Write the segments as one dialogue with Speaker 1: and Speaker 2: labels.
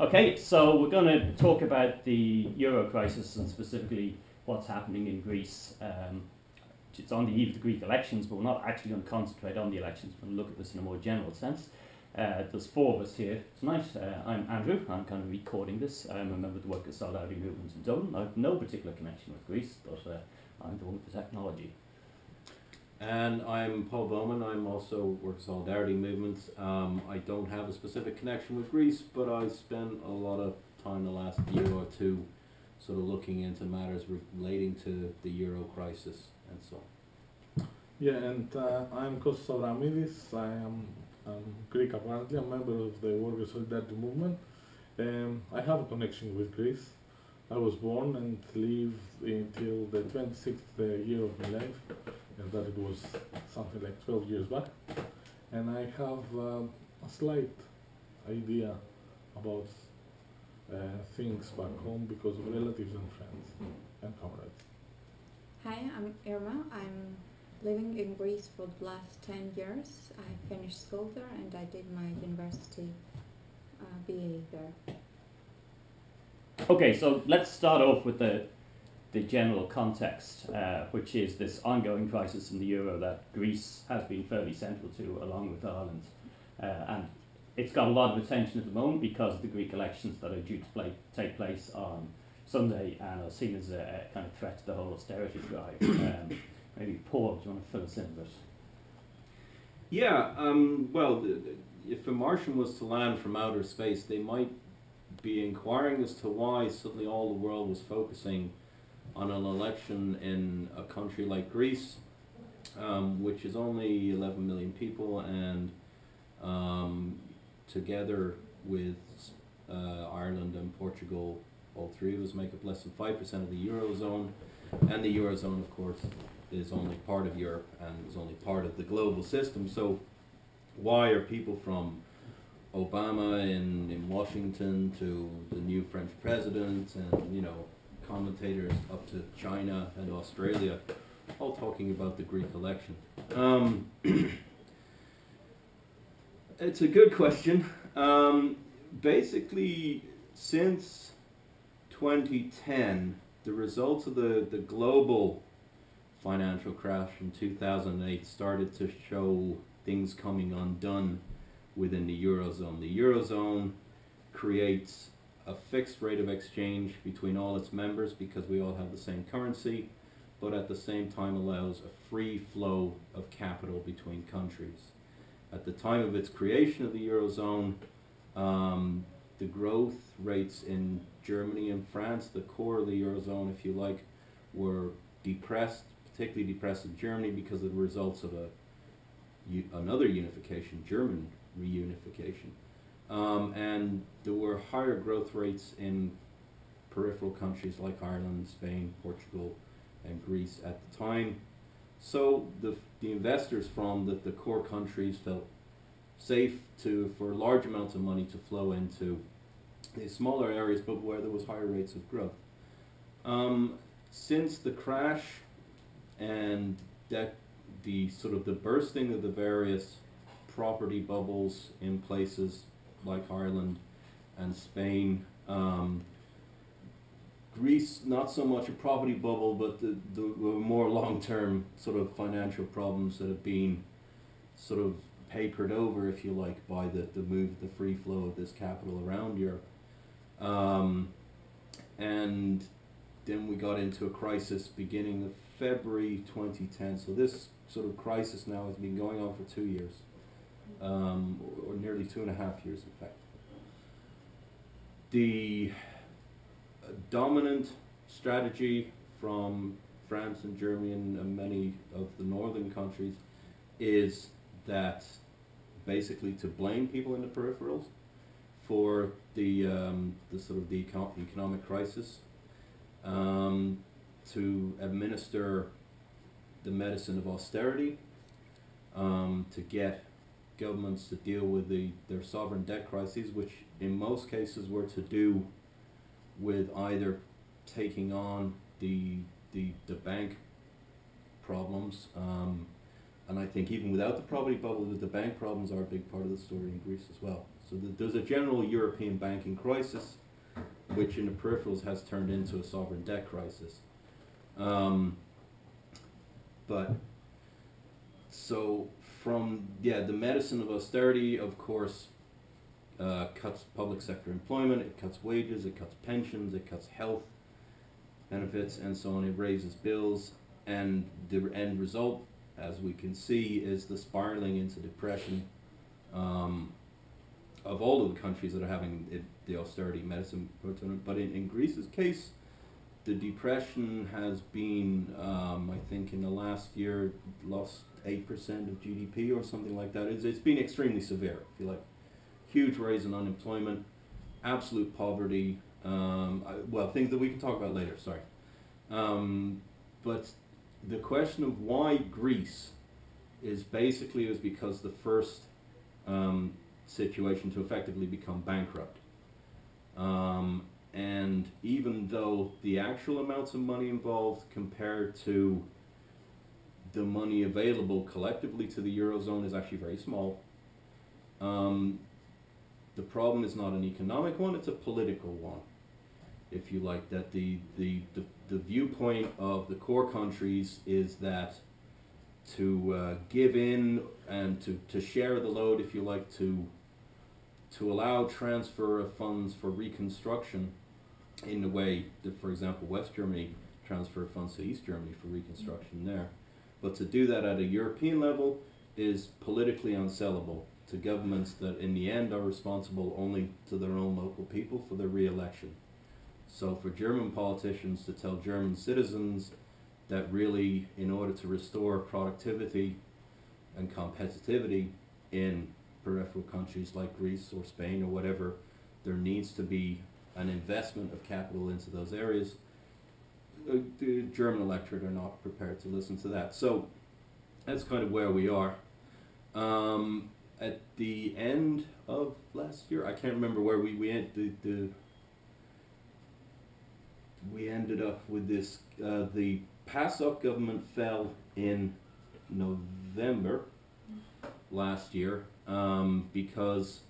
Speaker 1: Okay, so we're going to talk about the euro crisis and specifically what's happening in Greece. Um, it's on the eve of the Greek elections, but we're not actually going to concentrate on the elections. We're going to look at this in a more general sense. Uh, there's four of us here tonight. Uh, I'm Andrew. I'm kind of recording this. I'm a member of the Workers' Solidarity Movement in Dublin. I have no particular connection with Greece, but uh, I'm the one with the technology.
Speaker 2: And I'm Paul Bowman. I'm also Workers' Solidarity movements. Um, I don't have a specific connection with Greece, but I spent a lot of time the last year or two sort of looking into matters relating to the euro crisis and so on.
Speaker 3: Yeah, and uh, I'm Kostas Avramidis. I am um, Greek apparently. A member of the Workers' Solidarity Movement. Um, I have a connection with Greece. I was born and lived until the 26th uh, year of my life, and that it was something like 12 years back. And I have uh, a slight idea about uh, things back home because of relatives and friends and comrades.
Speaker 4: Hi, I'm Irma. I'm living in Greece for the last 10 years. I finished school there and I did my university uh, BA there.
Speaker 1: Okay, so let's start off with the, the general context, uh, which is this ongoing crisis in the euro that Greece has been fairly central to, along with Ireland. Uh, and it's got a lot of attention at the moment because the Greek elections that are due to play, take place on Sunday and are seen as a, a kind of threat to the whole austerity drive. Um, maybe Paul, do you want to fill us in a bit?
Speaker 2: Yeah, um, well, if a Martian was to land from outer space, they might be inquiring as to why suddenly all the world was focusing on an election in a country like Greece, um, which is only 11 million people, and um, together with uh, Ireland and Portugal, all three of us make up less than 5% of the Eurozone, and the Eurozone, of course, is only part of Europe and is only part of the global system. So, why are people from Obama in, in Washington to the new French president and, you know, commentators up to China and Australia, all talking about the Greek election. Um, it's a good question. Um, basically, since 2010, the results of the, the global financial crash in 2008 started to show things coming undone within the Eurozone. The Eurozone creates a fixed rate of exchange between all its members because we all have the same currency, but at the same time allows a free flow of capital between countries. At the time of its creation of the Eurozone, um, the growth rates in Germany and France, the core of the Eurozone, if you like, were depressed, particularly depressed in Germany because of the results of a another unification, German reunification. Um, and there were higher growth rates in peripheral countries like Ireland, Spain, Portugal, and Greece at the time. So the, the investors from the, the core countries felt safe to for large amounts of money to flow into the smaller areas, but where there was higher rates of growth. Um, since the crash and that the sort of the bursting of the various property bubbles in places like Ireland and Spain. Um, Greece, not so much a property bubble, but the, the more long-term sort of financial problems that have been sort of papered over, if you like, by the, the move, the free flow of this capital around Europe. Um, and then we got into a crisis beginning of February 2010. So this sort of crisis now has been going on for two years um, or, nearly two and a half years, in fact. The dominant strategy from France and Germany and, many of the northern countries is that basically to blame people in the peripherals for the, um, the sort of the econ economic crisis, um, to administer the medicine of austerity, um, to get governments to deal with the, their sovereign debt crises, which in most cases were to do with either taking on the, the, the bank problems, um, and I think even without the property bubble, the bank problems are a big part of the story in Greece as well. So th- there's a general European banking crisis, which in the peripherals has turned into a sovereign debt crisis. Um, but so from yeah, the medicine of austerity, of course, uh, cuts public sector employment, it cuts wages, it cuts pensions, it cuts health benefits, and so on. It raises bills, and the end result, as we can see, is the spiraling into depression um, of all of the countries that are having it, the austerity medicine. But in, in Greece's case, the depression has been, um, I think, in the last year, lost eight percent of GDP or something like that. It's, it's been extremely severe, if you like. Huge rise in unemployment, absolute poverty. Um, I, well, things that we can talk about later. Sorry, um, but the question of why Greece is basically is because the first um, situation to effectively become bankrupt. Um, and even though the actual amounts of money involved compared to the money available collectively to the eurozone is actually very small. Um, the problem is not an economic one; it's a political one, if you like. That the the the, the viewpoint of the core countries is that to uh, give in and to, to share the load, if you like, to to allow transfer of funds for reconstruction in the way that, for example, West Germany transferred funds to East Germany for reconstruction there. But to do that at a European level is politically unsellable to governments that in the end are responsible only to their own local people for their re-election. So for German politicians to tell German citizens that really in order to restore productivity and competitivity in peripheral countries like Greece or Spain or whatever, there needs to be an investment of capital into those areas. Uh, The German electorate are not prepared to listen to that. So that's kind of where we are. Um, at the end of last year, I can't remember where we, we end, the, the we ended up with this. Uh, the PASOK government fell in November last year um, because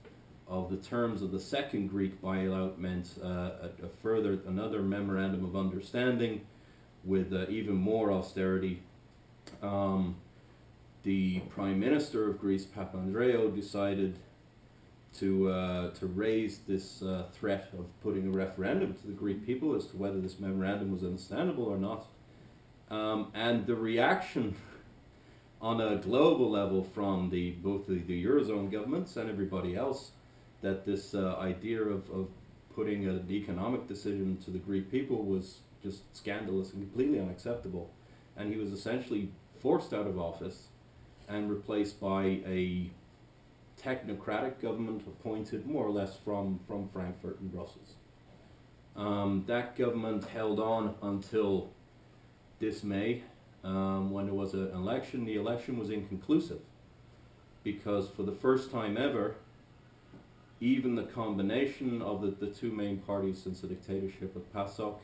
Speaker 2: of the terms of the second Greek bailout meant uh, a, a further another memorandum of understanding with uh, even more austerity. Um, the Prime Minister of Greece, Papandreou, decided to uh, to raise this uh, threat of putting a referendum to the Greek people as to whether this memorandum was understandable or not. Um, and the reaction on a global level from the both the, the eurozone governments and everybody else that this uh, idea of, of putting an economic decision to the Greek people was just scandalous and completely unacceptable. And he was essentially forced out of office and replaced by a technocratic government appointed more or less from, from Frankfurt and Brussels. Um, that government held on until this May um, when there was an election. The election was inconclusive because for the first time ever, even the combination of the, the two main parties since the dictatorship of PASOK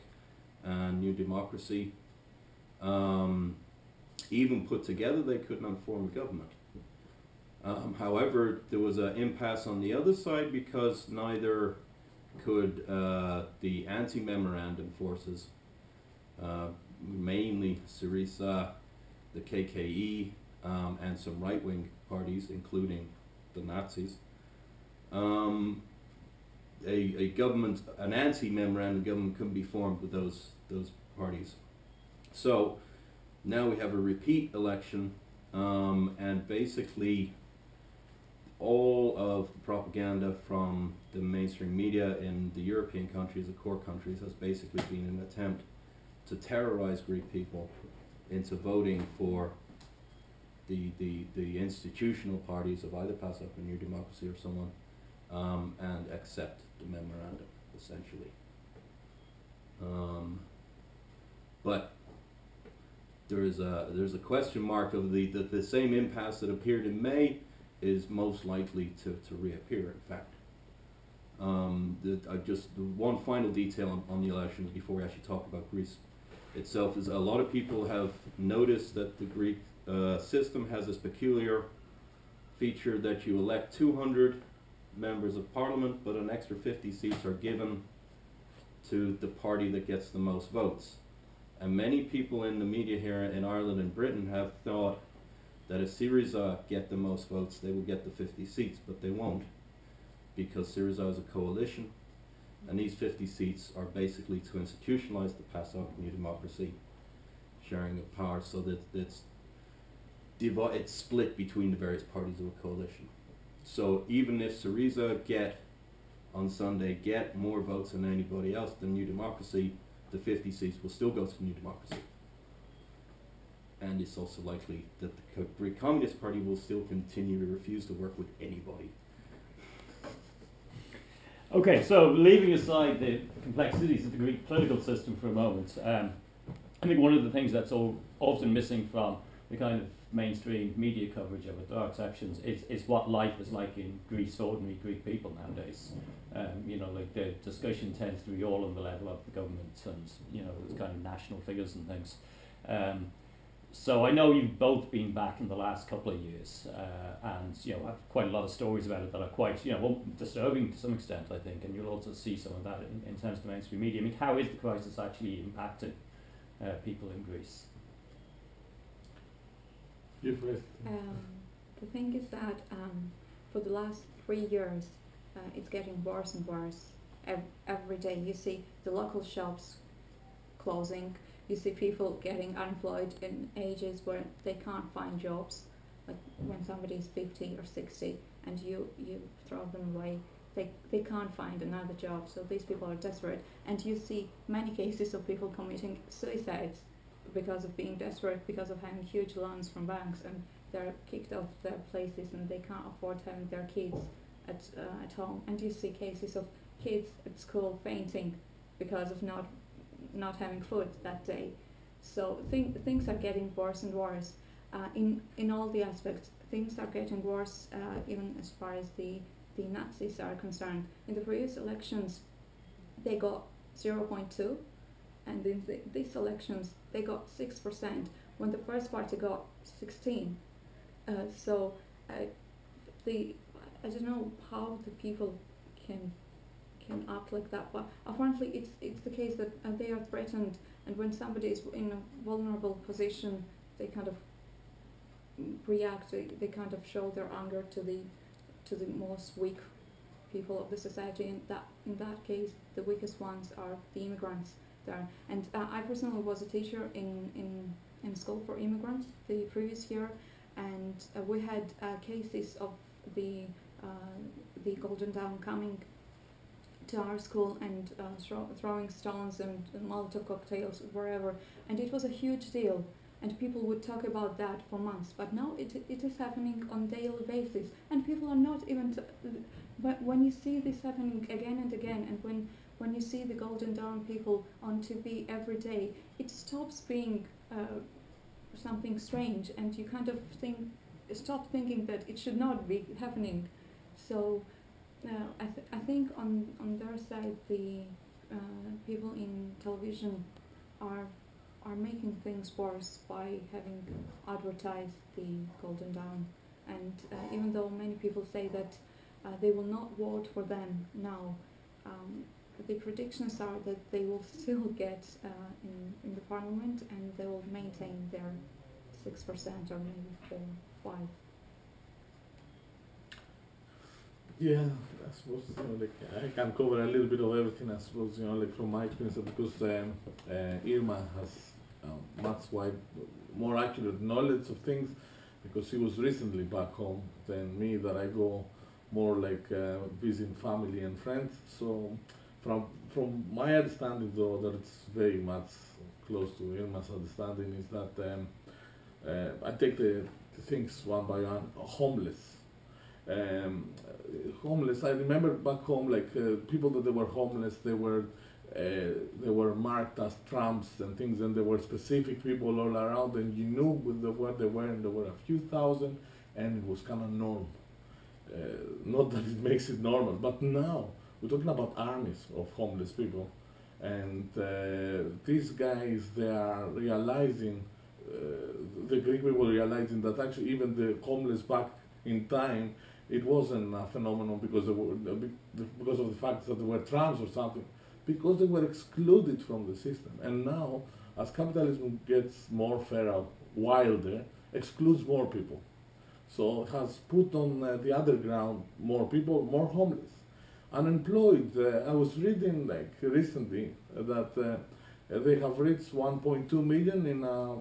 Speaker 2: and New Democracy, um, even put together, they could not form a government. Um, however, there was an impasse on the other side because neither could uh, the anti-memorandum forces, uh, mainly Syriza, the KKE, um, and some right-wing parties, including the Nazis, um, a, a government, an anti-memorandum government couldn't be formed with those those parties. So now we have a repeat election, um, and basically all of the propaganda from the mainstream media in the European countries, the core countries, has basically been an attempt to terrorize Greek people into voting for the, the, the institutional parties of either PASOK or New Democracy or someone um, and accept the memorandum, essentially. Um, but there is a there's a question mark of the, the the same impasse that appeared in May is most likely to, to reappear. In fact, um, the, I just the one final detail on, on the elections before we actually talk about Greece itself is a lot of people have noticed that the Greek uh, system has this peculiar feature that you elect 200 members of parliament, but an extra 50 seats are given to the party that gets the most votes. And many people in the media here in Ireland and Britain have thought that if Syriza get the most votes, they will get the 50 seats, but they won't, because Syriza is a coalition, and these 50 seats are basically to institutionalize the PASOK new democracy sharing of power so that it's, it's split between the various parties of a coalition. So even if Syriza get, on Sunday, get more votes than anybody else than New Democracy, the 50 seats will still go to New Democracy. And it's also likely that the Greek Communist Party will still continue to refuse to work with anybody.
Speaker 1: Okay, so leaving aside the complexities of the Greek political system for a moment, um, I think one of the things that's all, often missing from the kind of mainstream media coverage of are exceptions, is, is what life is like in Greece, ordinary Greek people nowadays. Um, you know, like the discussion tends to be all on the level of the government and, you know, the kind of national figures and things. Um, so I know you've both been back in the last couple of years, uh, and you know have quite a lot of stories about it that are quite you know well, disturbing to some extent, I think, and you'll also see some of that in, in terms of the mainstream media. I mean, how is the crisis actually impacting uh, people in Greece?
Speaker 4: Um, the thing is that um, for the last three years, uh, it's getting worse and worse. Ev- every day you see the local shops closing. You see people getting unemployed in ages where they can't find jobs. Like when somebody is 50 or 60 and you, you throw them away, they, they can't find another job. So these people are desperate. And you see many cases of people committing suicides because of being desperate, because of having huge loans from banks, and they're kicked off their places and they can't afford having their kids at uh, at home. And you see cases of kids at school fainting because of not not having food that day. So th- things are getting worse and worse uh, in in all the aspects. Things are getting worse, uh, even as far as the the Nazis are concerned. In the previous elections, they got 0.2 and in the, these elections they got six percent when the first party got sixteen. Uh, so uh, the I don't know how the people can can act like that, but apparently it's it's the case that uh, they are threatened, and when somebody is in a vulnerable position, they kind of react. They, they kind of show their anger to the to the most weak people of the society, and that in that case the weakest ones are the immigrants there. And uh, I personally was a teacher in, in, in school for immigrants the previous year, and uh, we had uh, cases of the uh, the Golden Dawn coming to our school and uh, throw, throwing stones and Molotov cocktails wherever, and it was a huge deal. And people would talk about that for months, but now it, it is happening on daily basis, and people are not even. But when you see this happening again and again, and when when you see the Golden Dawn people on TV every day, it stops being uh, something strange, and you kind of think, stop thinking that it should not be happening. So, uh, I, th- I think on on their side, the uh, people in television are are making things worse by having advertised the Golden Dawn, and uh, even though many people say that uh, they will not vote for them now. Um, the predictions are that they will still get uh, in, in the parliament and they will maintain their 6% or maybe 4 5
Speaker 3: Yeah, I suppose you know, like I can cover a little bit of everything. I suppose you know, like from my experience, because um, uh, Irma has um, much wide, more accurate knowledge of things, because she was recently back home than me. That I go more like uh, visiting family and friends. So from from my understanding, though, that it's very much close to Irma's understanding, is that um, uh, I take the, the things one by one. Homeless. Um, homeless. I remember back home, like uh, people that they were homeless, they were uh, they were marked as tramps and things, and there were specific people all around, and you knew where they were, and there were a few thousand, and it was kind of normal. Uh, not that it makes it normal, but now we're talking about armies of homeless people, and uh, these guys they are realizing, uh, the Greek people realizing that actually even the homeless back in time it wasn't a phenomenon because they were, because of the fact that they were trans or something, because they were excluded from the system. And now, as capitalism gets more feral, wilder, excludes more people. So has put on uh, the other ground more people, more homeless, unemployed. Uh, I was reading like recently that uh, they have reached 1.2 million in a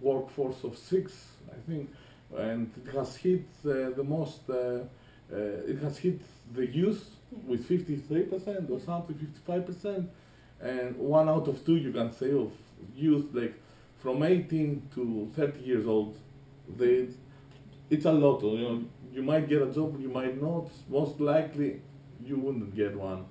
Speaker 3: workforce of six, I think, and it has hit uh, the most. Uh, uh, it has hit the youth with 53% or something, 55%, and one out of two, you can say, of youth like from 18 to 30 years old, they it's a lot. You know, you might get a job, you might not. Most likely, you wouldn't get one.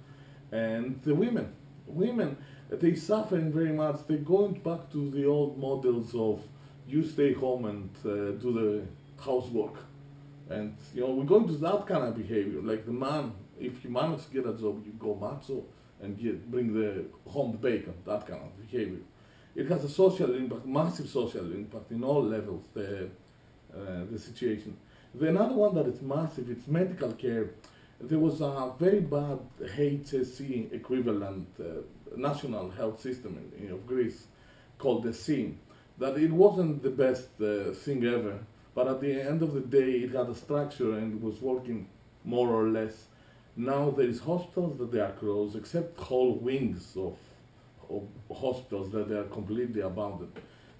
Speaker 3: And the women, women, they suffering very much. They're going back to the old models of you stay home and uh, do the housework. And you know, we're going to that kind of behavior. Like the man, if you manage to get a job, you go macho and get bring the home bacon. That kind of behavior. It has a social impact, massive social impact in all levels. The uh, the situation. The another one that is massive, it's medical care. There was a very bad HSE equivalent uh, national health system in, in, of Greece called the SIN. That it wasn't the best uh, thing ever, but at the end of the day, it had a structure and it was working more or less. Now there is hospitals that they are closed, except whole wings of, of hospitals that they are completely abandoned.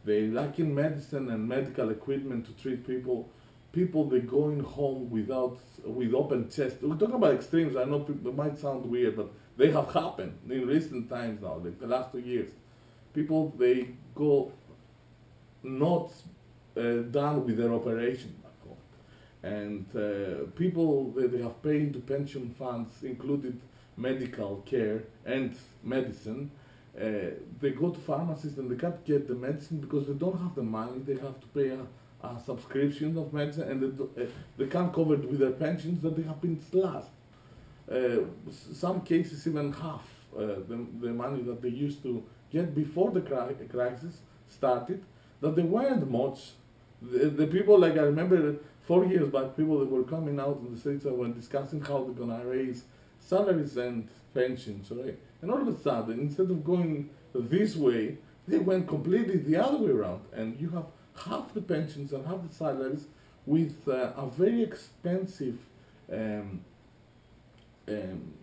Speaker 3: They lack in medicine and medical equipment to treat people. People they're going home without with open chest. We're talking about extremes. I know people, it might sound weird, but they have happened in recent times now, like the last two years. People they go not uh, done with their operation back home, and uh, people they, they have paid to pension funds, included medical care and medicine, uh, they go to pharmacies and they can't get the medicine because they don't have the money. They have to pay a, a subscription of medicine and they, uh, they can't cover it with their pensions that they have been slashed. Uh, some cases even half uh, the, the money that they used to get before the cri crisis started, that they weren't much. The, the, people, like I remember four years back, people that were coming out in the streets and were discussing how they're going to raise salaries and pensions, right? And all of a sudden, instead of going this way, they went completely the other way around. And you have half the pensions and half the salaries with uh, a very expensive um, um,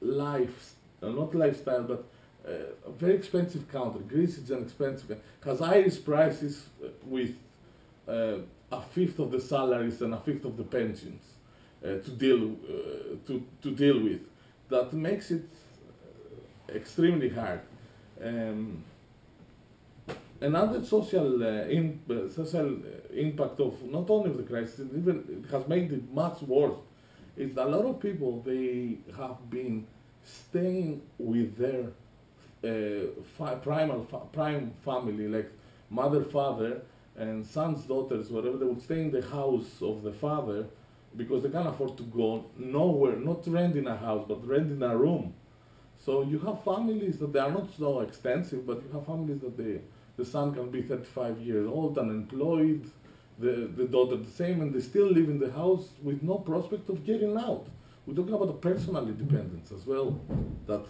Speaker 3: life, uh, not lifestyle, but uh, a very expensive country. Greece is an expensive, has Irish prices uh, with uh, a fifth of the salaries and a fifth of the pensions uh, to deal to to deal with. That makes it extremely hard. Um, another social uh, in, uh, social impact of not only the crisis, even it has made it much worse. Is a lot of people they have been staying with their uh, fi primal fa prime family, like mother, father, and sons, daughters, whatever. They would stay in the house of the father because they can't afford to go nowhere, not renting a house, but renting a room so you have families that they are not so extensive, but you have families that they, the son can be 35 years old, unemployed, the, the daughter the same, and they still live in the house with no prospect of getting out. We're talking about the personal independence as well, that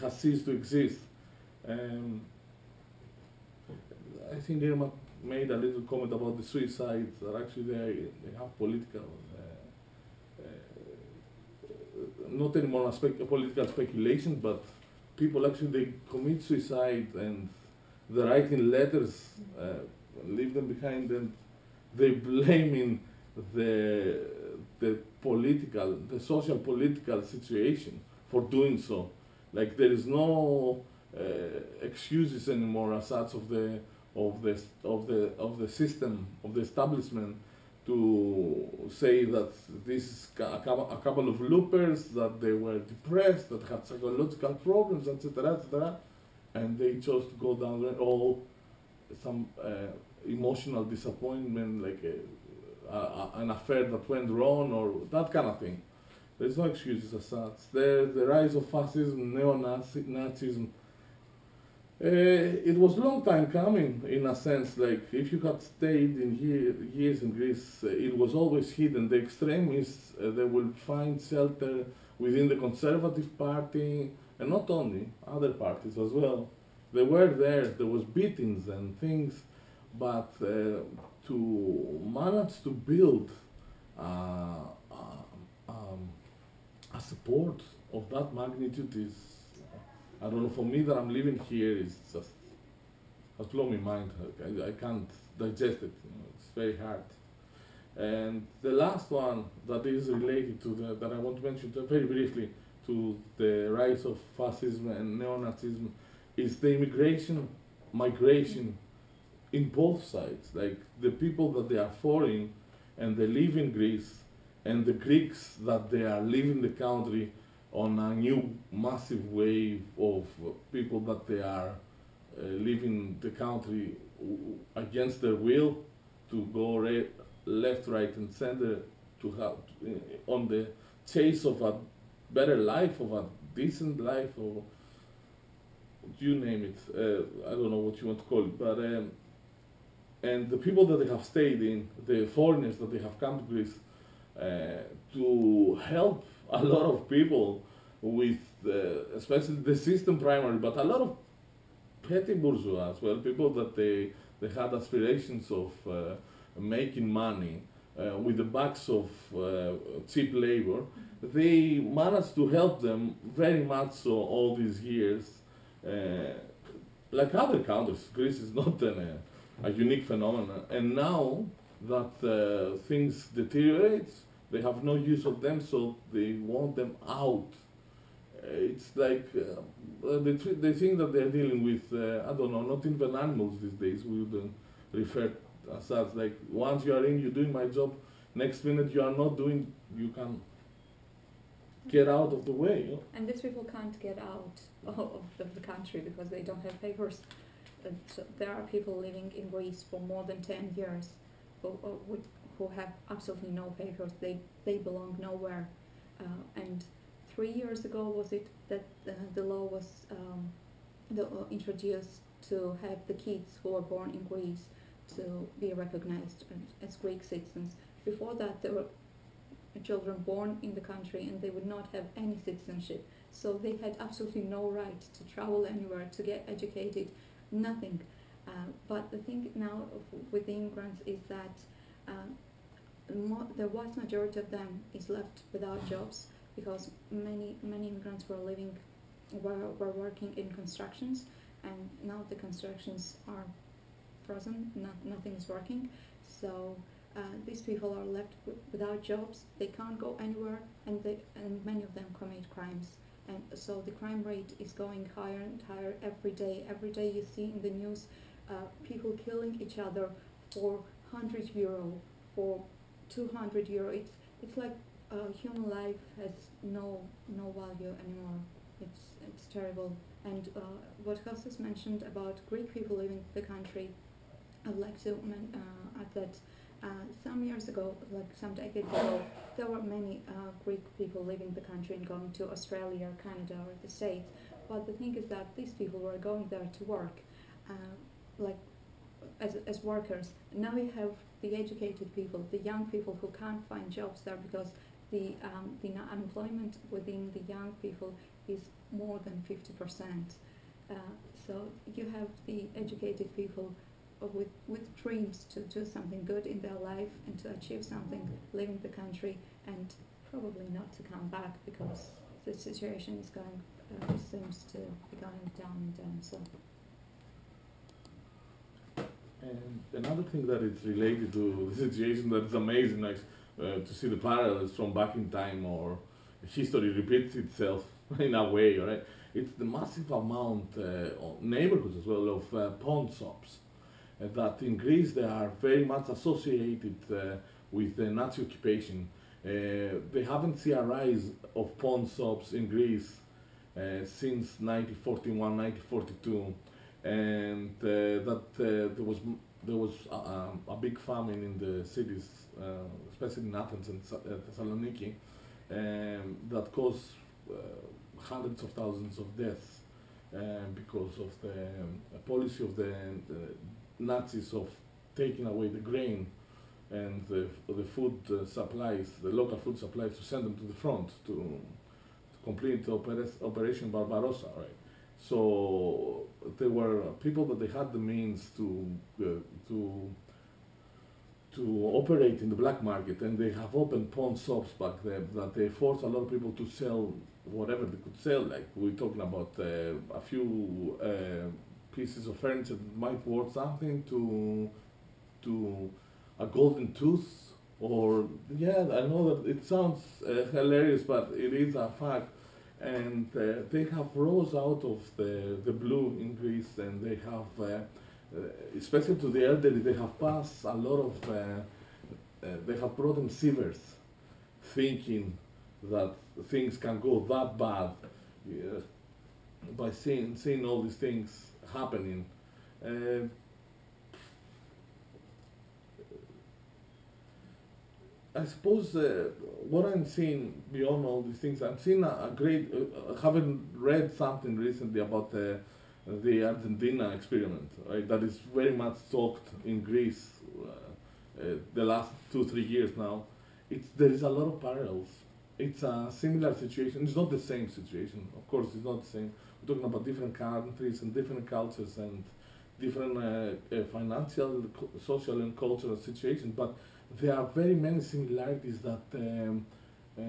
Speaker 3: has ceased to exist. Um, I think Irma made a little comment about the suicides that actually they, they have political not anymore a spec political speculation, but people actually they commit suicide and they're writing letters, uh, leave them behind, and they blaming the the political, the social political situation for doing so. Like there is no uh, excuses anymore as such of the of the of the of the system of the establishment to say that this is a couple of loopers, that they were depressed, that had psychological problems, etc., etc., and they chose to go down there, all some uh, emotional disappointment, like a, a, an affair that went wrong, or that kind of thing. There's no excuses as such. There's the rise of fascism, neo-Nazism, uh, it was a long time coming, in a sense. Like if you had stayed in year, years in Greece, uh, it was always hidden. The extremists uh, they will find shelter within the Conservative Party, and not only other parties as well. They were there. There was beatings and things, but uh, to manage to build uh, uh, um, a support of that magnitude is I don't know, for me that I'm living here is just has blown my mind. I, I can't digest it. You know, it's very hard. And the last one that is related to the, that I want to mention very briefly to the rise of fascism and neo-Nazism is the immigration, migration in both sides. Like the people that they are foreign and they live in Greece and the Greeks that they are leaving the country on a new massive wave of people that they are uh, leaving the country against their will to go left, right, and center to have uh, on the chase of a better life, of a decent life, or you name it. Uh, I don't know what you want to call it, but um, and the people that they have stayed in, the foreigners that they have come to Greece uh, to help a lot of people with, uh, especially the system primary, but a lot of petty bourgeois as well, people that they, they had aspirations of uh, making money uh, with the backs of cheap labor, they managed to help them very much so all these years. Uh, like other countries, Greece is not an, a unique phenomenon. And now that uh, things deteriorate, they have no use of them, so they want them out it's like uh, they, they think that they're dealing with, uh, I don't know, not even animals these days. We would refer as such. Like once you are in, you're doing my job. Next minute you are not doing, you can get out of the way.
Speaker 4: And these people can't get out of the country because they don't have papers. So there are people living in Greece for more than 10 years who, who have absolutely no papers. They, they belong nowhere. Uh, and three years ago was it that the law was um, the, uh, introduced to have the kids who were born in Greece to be recognized as Greek citizens. Before that, there were children born in the country and they would not have any citizenship. So they had absolutely no right to travel anywhere, to get educated, nothing. Uh, but the thing now with the immigrants is that uh, the vast majority of them is left without jobs because many many immigrants were living were, were working in constructions and now the constructions are frozen not, nothing is working so uh, these people are left without jobs they can't go anywhere and they and many of them commit crimes and so the crime rate is going higher and higher every day every day you see in the news uh, people killing each other for 100 euro for 200 euro it's it's like uh, human life has no no value anymore. It's it's terrible. And uh, what Kostas mentioned about Greek people leaving the country, I'd like to uh, add that some years ago, like some decades ago, there were many uh, Greek people leaving the country and going to Australia, or Canada, or the States. But the thing is that these people were going there to work, uh, like as, as workers. Now we have the educated people, the young people who can't find jobs there because the, um, the unemployment within the young people is more than 50%. Uh, so you have the educated people with, with dreams to do something good in their life and to achieve something, leaving the country and probably not to come back because the situation is going, uh, seems to be going down and down. So.
Speaker 3: And another thing that is related to the situation that is amazing, like uh, to see the parallels from back in time or history repeats itself in a way, right? It's the massive amount uh, of neighborhoods as well of uh, pawn shops that in Greece they are very much associated uh, with the Nazi occupation. Uh, they haven't seen a rise of pawn shops in Greece since 1941, 1942, and that there was there was a, a, big famine in the cities uh, especially in Athens and uh, Thessaloniki, um, that caused uh, hundreds of thousands of deaths. uh, because of the um, policy of the, the Nazis of taking away the grain and the, the food uh, supplies, the local food supplies, to send them to the front to, to complete opera Operation Barbarossa, right? So there were people that they had the means to uh, to to operate in the black market, and they have opened pawn shops back then that they forced a lot of people to sell whatever they could sell. Like we're talking about uh, a few uh, pieces of furniture might worth something to to a golden tooth, or yeah, I know that it sounds uh, hilarious, but it is a fact. And uh, they have rose out of the the blue in Greece, and they have. Uh, uh, especially to the elderly, they have passed a lot of, uh, uh, they have brought them shivers, thinking that things can go that bad by seeing, seeing all these things happening. Uh, I suppose uh, what I'm seeing beyond all these things, I'm seeing a, a great, uh, having read something recently about the the Argentina experiment, right? That is very much talked in Greece uh, uh, the last two three years now. It's there is a lot of parallels. It's a similar situation. It's not the same situation, of course. It's not the same. Talking about different countries and different cultures and different uh, uh financial, social, and cultural situations. But there are very many similarities that. Um, uh,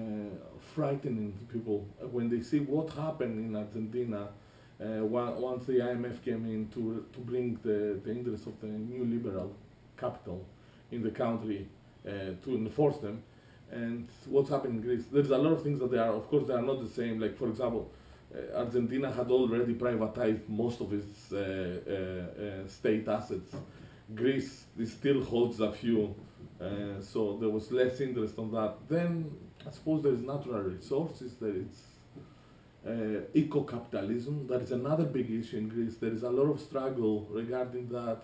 Speaker 3: frightening people when they see what happened in Argentina uh, once the IMF came in to, to bring the, the interests of the neoliberal capital in the country uh, to enforce them. And what's happened in Greece? There's a lot of things that they are, of course, they are not the same. Like, for example, Argentina had already privatized most of its uh, uh, uh, state assets. Greece still holds a few, so there was less interest on that. Then I suppose there is natural resources, there is uh, eco-capitalism. That is another big issue in Greece. There is a lot of struggle regarding that,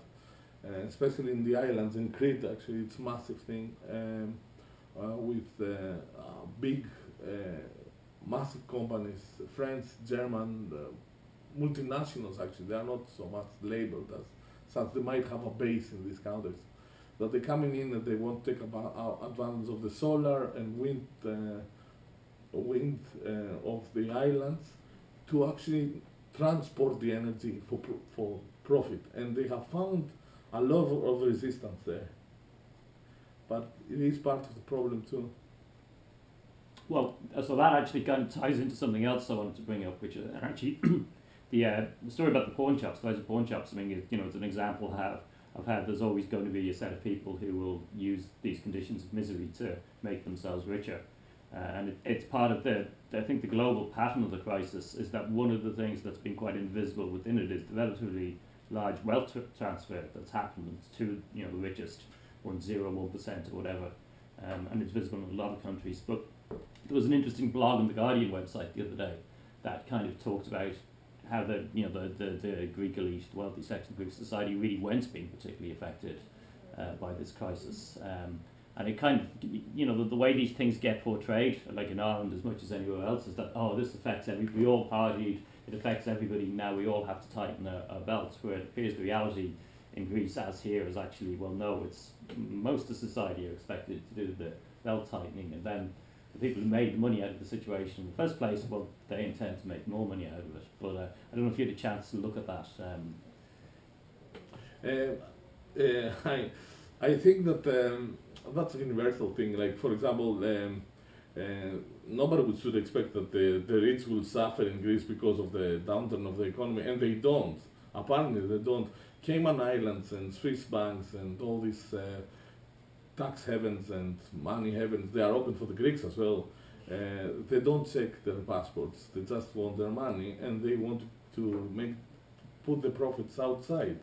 Speaker 3: uh, especially in the islands. In Crete, actually, it's a massive thing um, uh, with uh, uh, big, uh, massive companies, French, German, multinationals. Actually, they are not so much labeled as such. They might have a base in these countries. That they're coming in and they want to take advantage of the solar and wind wind uh, of the islands to actually transport the energy for, for profit. And they have found a lot of resistance there. But it is part of the problem too.
Speaker 1: Well, uh, so that actually kind of ties into something else I wanted to bring up, which is actually the, uh, story about the pawn shops, guys of pawn shops. I mean, you know, it's an example of how there's always going to be a set of people who will use these conditions of misery to make themselves richer. Uh, and it, it's part of the, I think the global pattern of the crisis is that one of the things that's been quite invisible within it is the relatively large wealth transfer that's happened to you know the richest, one zero one percent or whatever, um, and it's visible in a lot of countries. But there was an interesting blog on the Guardian website the other day that kind of talked about how the you know the, the, the Greek elite, the wealthy section of Greek society, really weren't being particularly affected uh, by this crisis. Um, and it kind of, you know, the, the way these things get portrayed, like in Ireland as much as anywhere else, is that, oh, this affects every, we all partied, it affects everybody, now we all have to tighten our, our belts, where it appears the reality in Greece, as here, is actually, well, no, it's most of society are expected to do the belt tightening, and then the people who made money out of the situation in the first place, well, they intend to make more money out of it. But uh, I don't know if you had a chance to look at that. Um.
Speaker 3: Uh, uh, I, I think that um, that's a universal thing. Like for example, um, uh, nobody should expect that the, the rich will suffer in Greece because of the downturn of the economy, and they don't. Apparently, they don't. Cayman Islands and Swiss banks and all these uh, tax havens and money havens, they are open for the Greeks as well. Uh, they don't check their passports. They just want their money, and they want to make put the profits outside.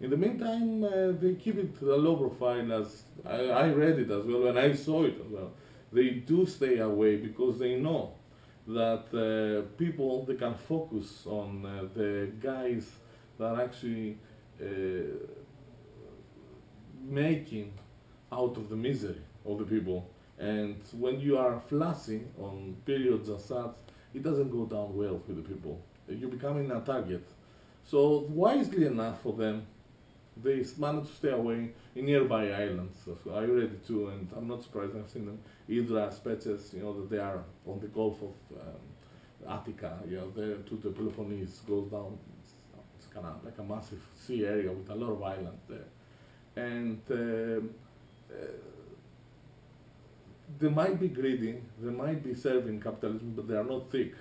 Speaker 3: In the meantime, uh, they keep it a low profile as I, I read it as well and I saw it as well. They do stay away because they know that uh, people they can focus on uh, the guys that are actually uh, making out of the misery of the people. And when you are flashing on periods as such, it doesn't go down well with the people. you're becoming a target. So wisely enough for them, they managed to stay away in nearby islands. So I read it too, and I'm not surprised. I've seen them. Hydra, Spetses, you know, that they are on the Gulf of um, Attica, you know, there to the Peloponnese, goes down. It's, kind of like a massive sea area with a lot of islands there. And um, they might be greedy, they might be serving capitalism, but they are not thick.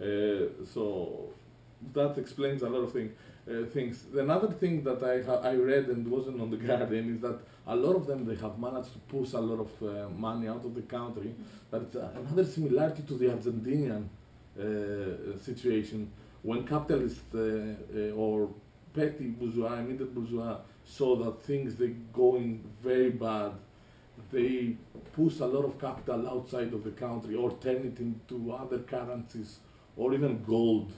Speaker 3: Uh, so that explains a lot of things. Uh, things. Another thing that I I read and wasn't on the Guardian is that a lot of them they have managed to push a lot of uh, money out of the country. That's uh, another similarity to the Argentinian uh, situation when capitalists uh, or petty bourgeois, immediate bourgeois saw that things they going very bad. They push a lot of capital outside of the country or turn it into other currencies or even gold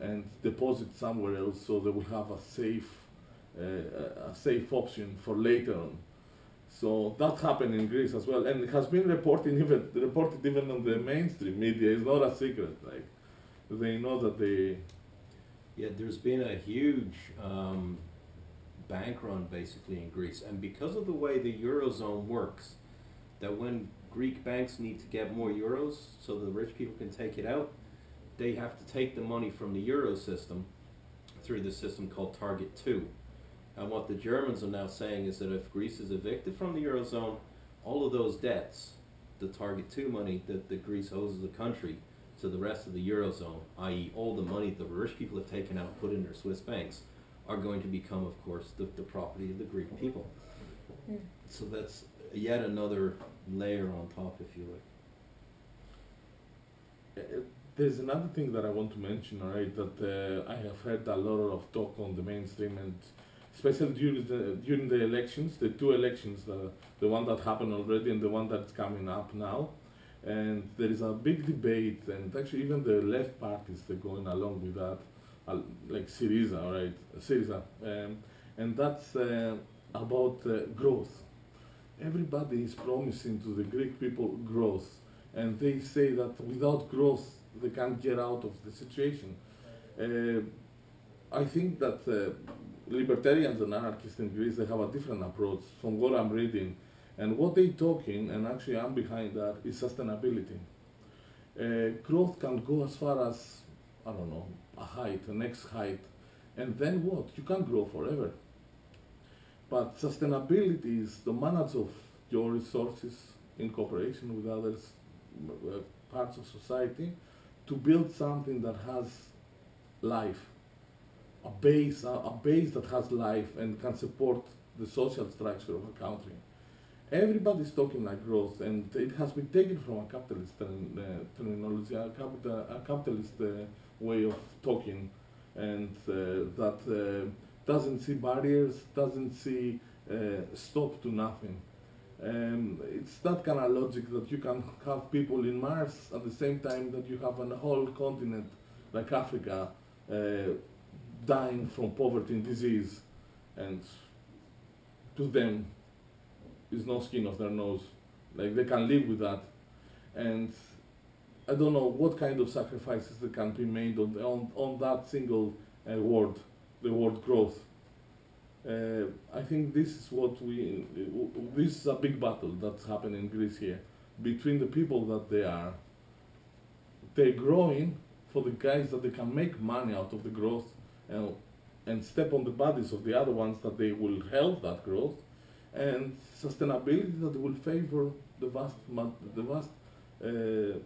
Speaker 3: and deposit somewhere else so they will have a safe uh, a safe option for later on. So that happened in Greece as well, and it has been reported even reported even on the mainstream media. It's not a secret. Like they know that they.
Speaker 2: Yeah, there's been a huge um, bank run basically in Greece, and because of the way the eurozone works, that when Greek banks need to get more euros so the rich people can take it out, they have to take the money from the euro system through the system called Target 2. And what the Germans are now saying is that if Greece is evicted from the eurozone, all of those debts, the Target 2 money that, that Greece owes as the country to the rest of the eurozone, i.e., all the money the rich people have taken out and put in their Swiss banks, are going to become, of course, the, the property of the Greek people.
Speaker 4: Mm.
Speaker 2: So that's yet another layer on top, if you like.
Speaker 3: Uh, There's another thing that I want to mention, all right, that uh, I have heard a lot of talk on the mainstream and especially during the during the elections, the two elections, the the one that happened already and the one that's coming up now, and there is a big debate, and actually even the left parties they're going along with that, like Syriza, right? Syriza, um, and that's uh, about uh, growth. Everybody is promising to the Greek people growth, and they say that without growth they can't get out of the situation. Uh, I think that uh, libertarians and anarchists in Greece they have a different approach from what I'm reading, and what they're talking, and actually I'm behind that, is sustainability. Uh, growth can go as far as I don't know a height, a next height, and then what? You can't grow forever. But sustainability is the manage of your resources in cooperation with others, uh, parts of society, to build something that has life, a base, a base that has life and can support the social structure of a country. Everybody's talking like growth, and it has been taken from a capitalist uh, terminology, a, capital, a capitalist uh, way of talking, and uh, that uh, doesn't see barriers, doesn't see uh, stop to nothing. Um, it's that kind of logic that you can have people in Mars at the same time that you have a whole continent like Africa uh, dying from poverty and disease, and to them is no skin off their nose. Like they can live with that, and I don't know what kind of sacrifices that can be made on on, on that single uh, word, the word growth. Uh, I think this is what we, this is a big battle that's happening in Greece here between the people that they are, they're growing for the guys that they can make money out of the growth and, and step on the bodies of the other ones that they will help that growth and sustainability that will favor the vast, the vast, uh, the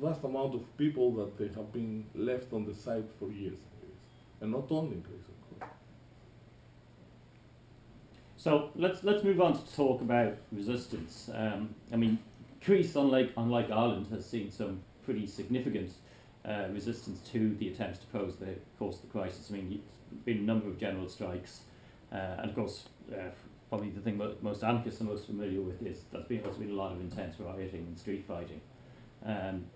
Speaker 3: vast amount of people that they have been left on the side for years and not only in Greece, of course.
Speaker 1: So let's let's move on to talk about resistance. Um, I mean, Greece, unlike unlike Ireland, has seen some pretty significant uh, resistance to the attempts to pose the cause of the crisis. I mean, there's been a number of general strikes, and of course, uh, probably the thing mo- most anarchists are most familiar with is there's been there's been a lot of intense rioting and street fighting. Um,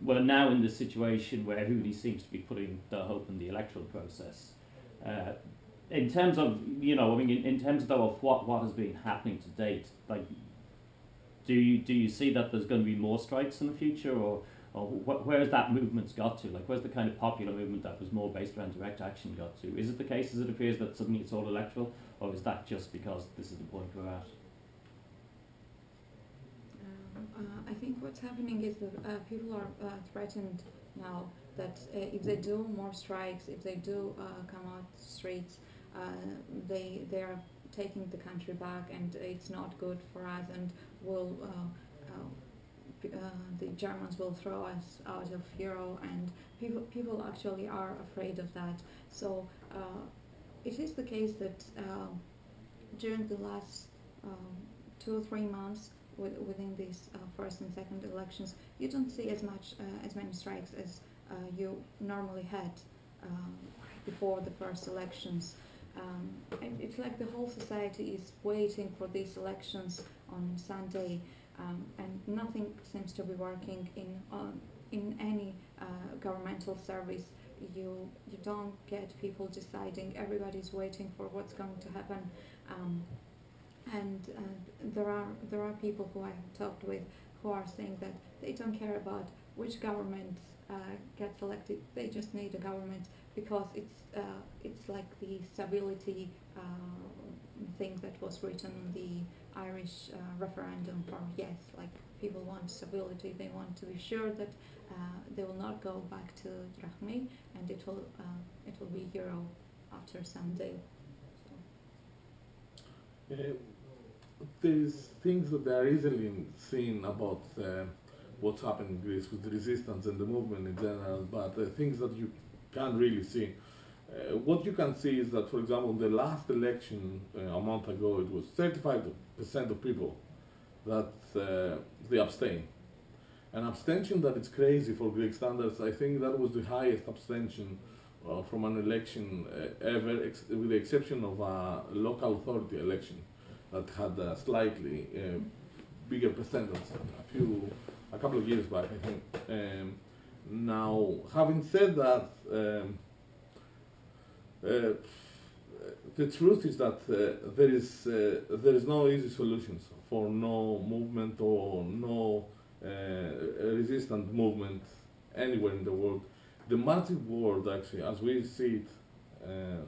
Speaker 1: we're now in the situation where everybody seems to be putting their hope in the electoral process. Uh, in terms of you know, I mean, in, in terms though of what what has been happening to date, like, do you do you see that there's going to be more strikes in the future, or or wh- where's that movement's got to? Like, where's the kind of popular movement that was more based around direct action got to? Is it the case as it appears that suddenly it's all electoral, or is that just because this is the point we're at?
Speaker 4: Um, uh, I think what's happening is that uh, people are uh, threatened now that uh, if they do more strikes, if they do uh, come out the streets, uh, they they are taking the country back, and it's not good for us, and will uh, uh, uh, the Germans will throw us out of Euro, and people people actually are afraid of that. So uh, it is the case that um during the last um, two or three months with, within these uh, first and second elections, you don't see as much uh, as many strikes as uh, you normally had before the first elections. Um, it's like the whole society is waiting for these elections on Sunday, um, and nothing seems to be working in on in any uh, governmental service. You you don't get people deciding. Everybody's waiting for what's going to happen. Um, and uh, there are there are people who I have talked with who are saying that they don't care about which government uh, gets elected. They just need a government because it's uh, it's like the stability uh, thing that was written in the Irish uh, referendum for yes. Like people want stability. They want to be sure that uh, they will not go back to drachmy and it will uh, it will be euro after Sunday. So.
Speaker 3: Uh, there's things that are easily seen about uh, what's happening in Greece with the resistance and the movement in general, but things that you can't really see. Uh, what you can see is that, for example, the last election uh, a month ago, it was 35% of people that uh, they abstain. An abstention that is crazy for Greek standards, I think that was the highest abstention uh, from an election uh, ever, with the exception of a local authority election that had a slightly uh, bigger percentage a few, a couple of years back, I think. Um, now, having said that, um, uh, the truth is that uh, there is uh, there is no easy solutions for no movement or no uh, resistant movement anywhere in the world. The magic word, actually, as we see it uh,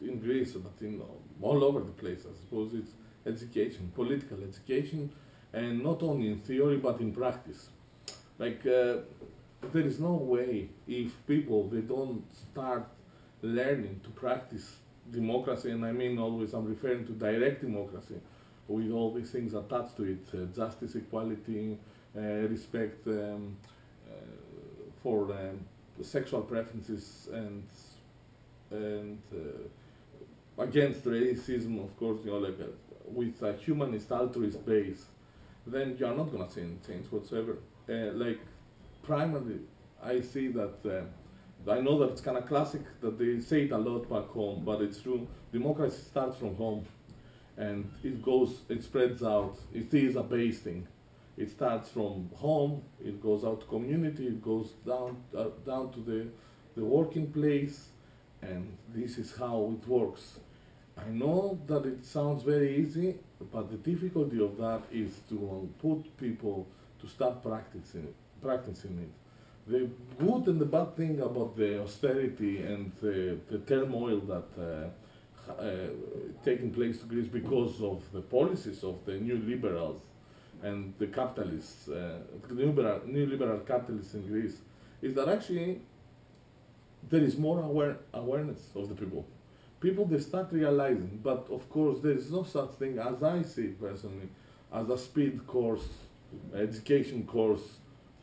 Speaker 3: in Greece, but in all over the place, I suppose, it's education, political education, and not only in theory but in practice. Like there is no way if people they don't start learning to practice democracy, and I mean always I'm referring to direct democracy, with all these things attached to it: uh, justice, equality, uh, respect um, uh, for um, sexual preferences, and and uh, against racism, of course, you know, like uh, with a humanist altruist base, then you are not going to any change whatsoever. Like primarily, I see that. I know that it's kind of classic that they say it a lot back home, but it's true. Democracy starts from home, and it goes, it spreads out. It is a base thing. It starts from home. It goes out to community. It goes down uh, down to the the working place, and this is how it works. I know that it sounds very easy, but the difficulty of that is to put people to start practicing it, practicing it. The good and the bad thing about the austerity and the, the turmoil that uh, uh, taking place in Greece because of the policies of the new liberals and the capitalists, uh, the neoliberal, neoliberal capitalists in Greece, is that actually there is more aware, awareness of the people. People they start realizing, but of course there is no such thing as I see personally, as a speed course, education course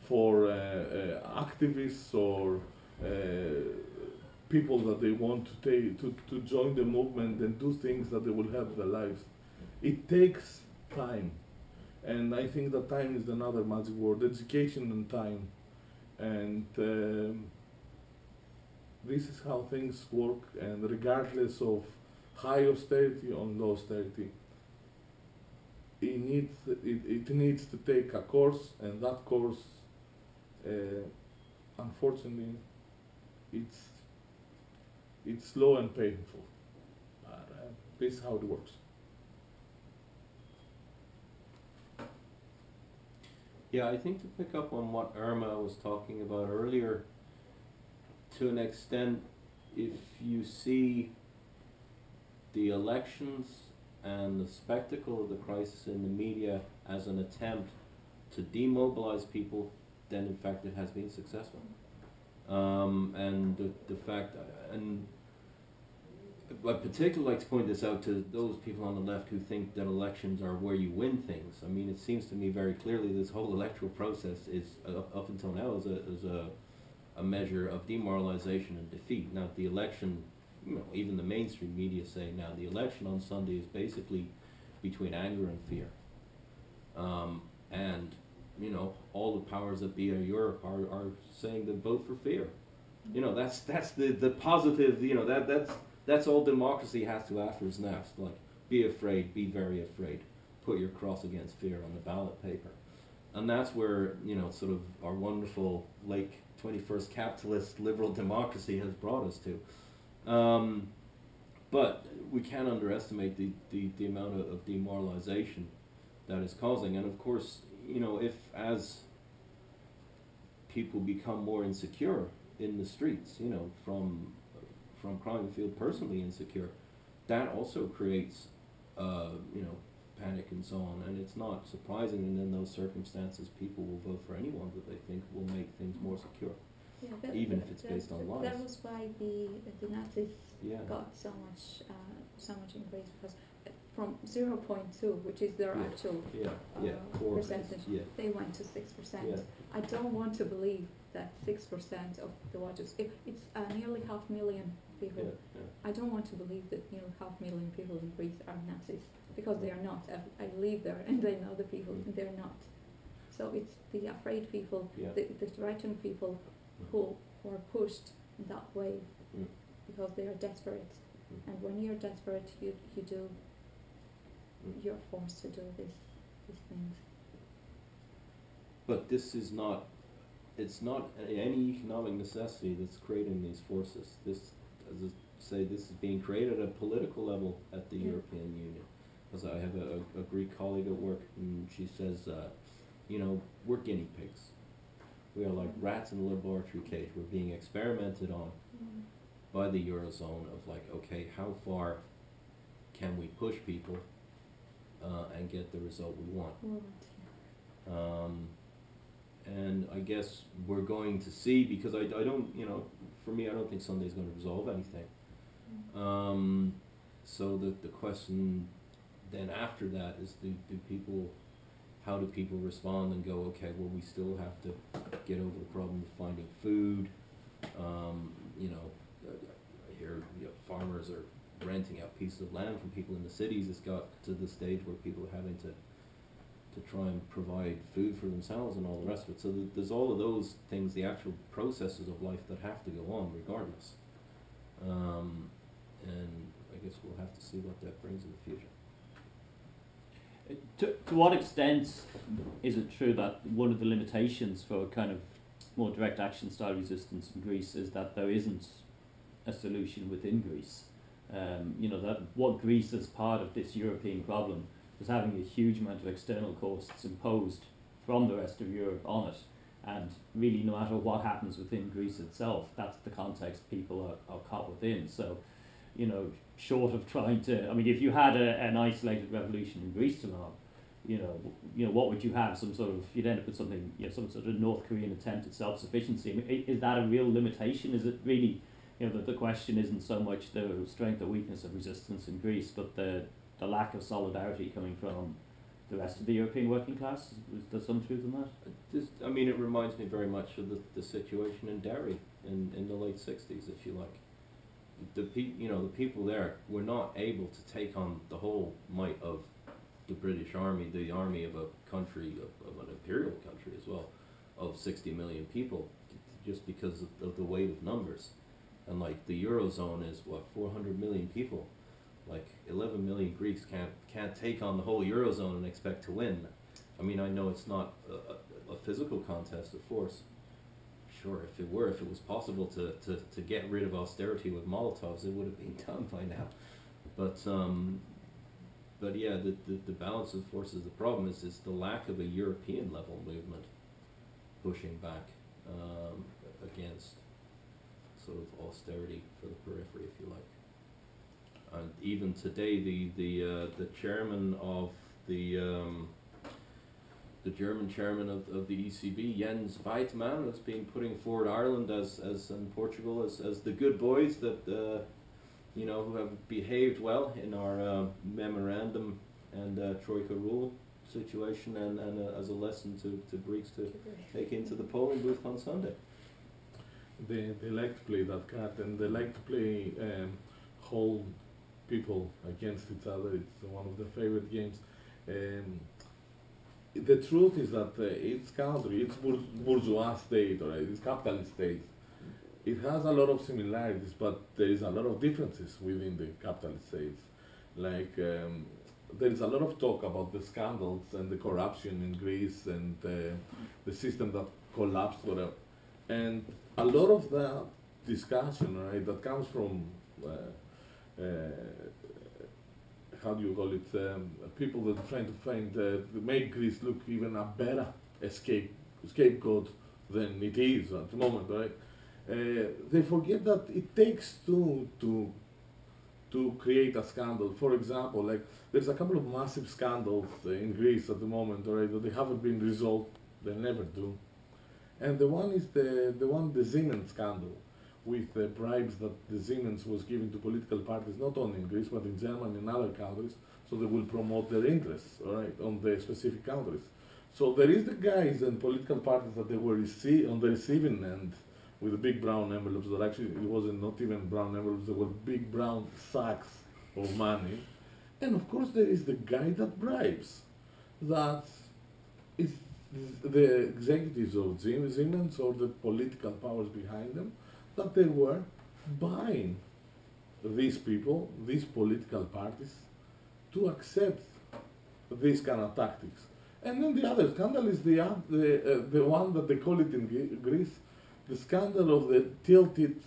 Speaker 3: for uh, uh, activists or uh, people that they want to take to, to join the movement and do things that they will help their lives. It takes time, and I think that time is another magic word: education and time, and. Um, this is how things work, and regardless of high austerity or low austerity, it needs it, it needs to take a course, and that course, unfortunately, it's it's slow and painful. But uh, this is how it works.
Speaker 2: Yeah, I think to pick up on what Irma was talking about earlier, to an extent, if you see the elections and the spectacle of the crisis in the media as an attempt to demobilize people, then in fact it has been successful. Um, and the, the fact, and I particularly like to point this out to those people on the left who think that elections are where you win things. I mean, it seems to me very clearly this whole electoral process is, uh, up until now, is a, is a, a measure of demoralization and defeat. Now, the election, you know, even the mainstream media say now the election on Sunday is basically between anger and fear. Um, and, you know, all the powers that be in Europe are, are saying to vote for fear. You know, that's, that's the, the positive, you know, that, that's, that's all democracy has to offer is nest. Like, be afraid, be very afraid. Put your cross against fear on the ballot paper. And that's where, you know, sort of our wonderful late 21st capitalist liberal democracy has brought us to. Um, but we can't underestimate the, the, the amount of, of demoralization that is causing. And of course, you know, if as people become more insecure in the streets, you know, from from crime feel personally insecure, that also creates, uh, you know, panic and so on. And it's not surprising, and in those circumstances, people will vote for anyone that they think will make things more secure.
Speaker 4: Yeah, that,
Speaker 2: Even if it's
Speaker 4: that-
Speaker 2: based on lies.
Speaker 4: That was why the the Nazis
Speaker 2: Yeah.
Speaker 4: got so much uh, so much increase because from zero point two, which is their
Speaker 2: Yeah.
Speaker 4: actual,
Speaker 2: Yeah, yeah,
Speaker 4: uh,
Speaker 2: core
Speaker 4: percentage.
Speaker 2: Yeah,
Speaker 4: they went to six percent.
Speaker 2: yeah,
Speaker 4: I don't want to believe that six percent of the voters, if it's uh, nearly half million people,
Speaker 2: yeah.
Speaker 4: I don't want to believe that nearly half million people in Greece are Nazis because they are not. I, I live there and I know the people,
Speaker 2: Mm.
Speaker 4: and they're not. So it's the afraid people,
Speaker 2: Yeah.
Speaker 4: the, the threatened people who, who are pushed in that way
Speaker 2: Mm.
Speaker 4: because they are desperate.
Speaker 2: Mm.
Speaker 4: And when you're desperate, you, you do,
Speaker 2: Mm.
Speaker 4: You're forced to do this, these things.
Speaker 2: But this is not, it's not any economic necessity that's creating these forces. This, as I say, this is being created at a political level at the
Speaker 4: Yeah.
Speaker 2: European Union. Because I have a, a Greek colleague at work, and she says, uh, you know, we're guinea pigs. We are like rats in a laboratory cage. We're being experimented on by the eurozone of like, okay, how far can we push people uh, and get the result we want? Um, and I guess we're going to see because I, I don't you know for me I don't think Sunday's going to resolve anything. Um, so the the question then after that is do, do people how do people respond and go okay well we still have to get over the problem of finding food um, you know I I hear you know, farmers are renting out pieces of land from people in the cities it's got to the stage where people are having to to try and provide food for themselves and all the rest of it. So th- there's all of those things, the actual processes of life that have to go on regardless. Um, and I guess we'll have to see what that brings in the future.
Speaker 1: To, to what extent is it true that one of the limitations for a kind of more direct action style resistance in Greece is that there isn't a solution within Greece? Um, you know, that what Greece as part of this European problem is having a huge amount of external costs imposed from the rest of Europe on it. And really, no matter what happens within Greece itself, that's the context people are, are caught within. So, you know, short of trying to, I mean, if you had a, an isolated revolution in Greece tomorrow, you know, you know, what would you have? Some sort of, you'd end up with something, you know, some sort of North Korean attempt at self-sufficiency. I mean, is that a real limitation? Is it really, you know, the, the question isn't so much the strength or weakness of resistance in Greece, but the, the lack of solidarity coming from the rest of the European working class? Is, there some truth in that?
Speaker 2: This, I mean, it reminds me very much of the, the situation in Derry in, in the late 60s, if you like. The pe- you know, the people there were not able to take on the whole might of the British Army, the army of a country, of, of an imperial country as well, of 60 million people, just because of, of the weight of numbers. And like the Eurozone is what, 400 million people? Like 11 million Greeks can't, can't take on the whole Eurozone and expect to win. I mean, I know it's not a, a, physical contest of force. Sure, if it were, if it was possible to, to, to get rid of austerity with Molotovs, it would have been done by now. But um, but yeah, the, the, the balance of forces. The problem is is the lack of a European level movement pushing back um, against sort of austerity for the periphery, if you like. And even today, the the uh, the chairman of the um, the German chairman of, of the ECB, Jens Weidmann, has been putting forward Ireland as, as and Portugal as, as the good boys that uh, you know who have behaved well in our uh, memorandum and uh, troika rule situation, and, and uh, as a lesson to, to Greeks to take into the polling booth on Sunday.
Speaker 3: They, they like to play that card and they like to play um, whole people against each other. It's one of their favorite games. Um, the truth is that uh, each country, bour- bourgeois state or its capitalist state, it has a lot of similarities, but there is a lot of differences within the capitalist states. Like um, there is a lot of talk about the scandals and the corruption in Greece and uh, the system that collapsed, whatever. And a lot of the discussion, right, that comes from uh, uh, how do you call it? Um, people that are trying to find uh, make Greece look even a better escape scapegoat than it is at the moment, right? Uh, they forget that it takes two to to create a scandal. For example, like there's a couple of massive scandals in Greece at the moment, right? That they haven't been resolved. They never do. And the one is the the one the Siemens scandal with the bribes that the Siemens was giving to political parties, not only in Greece, but in Germany and other countries, so they will promote their interests, all right, on the specific countries. So there is the guys and political parties that they were rece- on the receiving end with the big brown envelopes that actually it wasn't not even brown envelopes, they were big brown sacks of money. And of course there is the guy that bribes, that is the executives of Siemens or the political powers behind them that they were buying these people, these political parties, to accept these kind of tactics. And then the other scandal is the, oth- the, uh, the one that they call it in Greece, the scandal of the tilted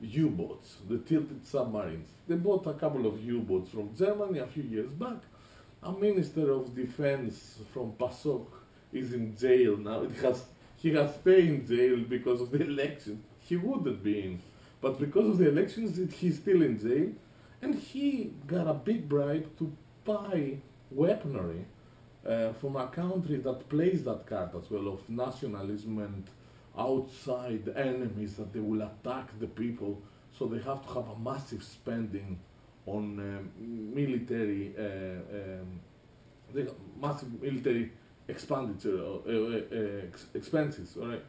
Speaker 3: U-boats, the tilted submarines. They bought a couple of U-boats from Germany a few years back. A minister of defense from PASOK is in jail now. It has, he has stayed in jail because of the election. He wouldn't be in. But because of the elections, he's still in jail. And he got a big bribe to buy weaponry uh, from a country that plays that card as well of nationalism and outside enemies that they will attack the people. So they have to have a massive spending on um, military, uh, um, massive military expenditure, uh, uh, uh, ex- expenses, all right?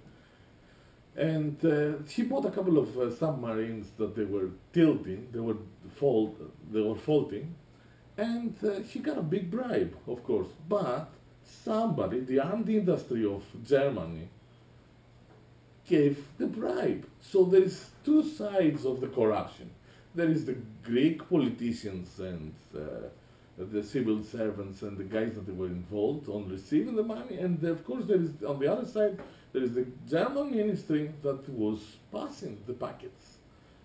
Speaker 3: And uh, he bought a couple of submarines that they were tilting, they were fault, they were faulting, and he got a big bribe, of course. But somebody, the armed industry of Germany, gave the bribe. So there is two sides of the corruption. There is the Greek politicians and uh, the civil servants and the guys that were involved on receiving the money, and of course there is on the other side there is the German ministry that was passing the packets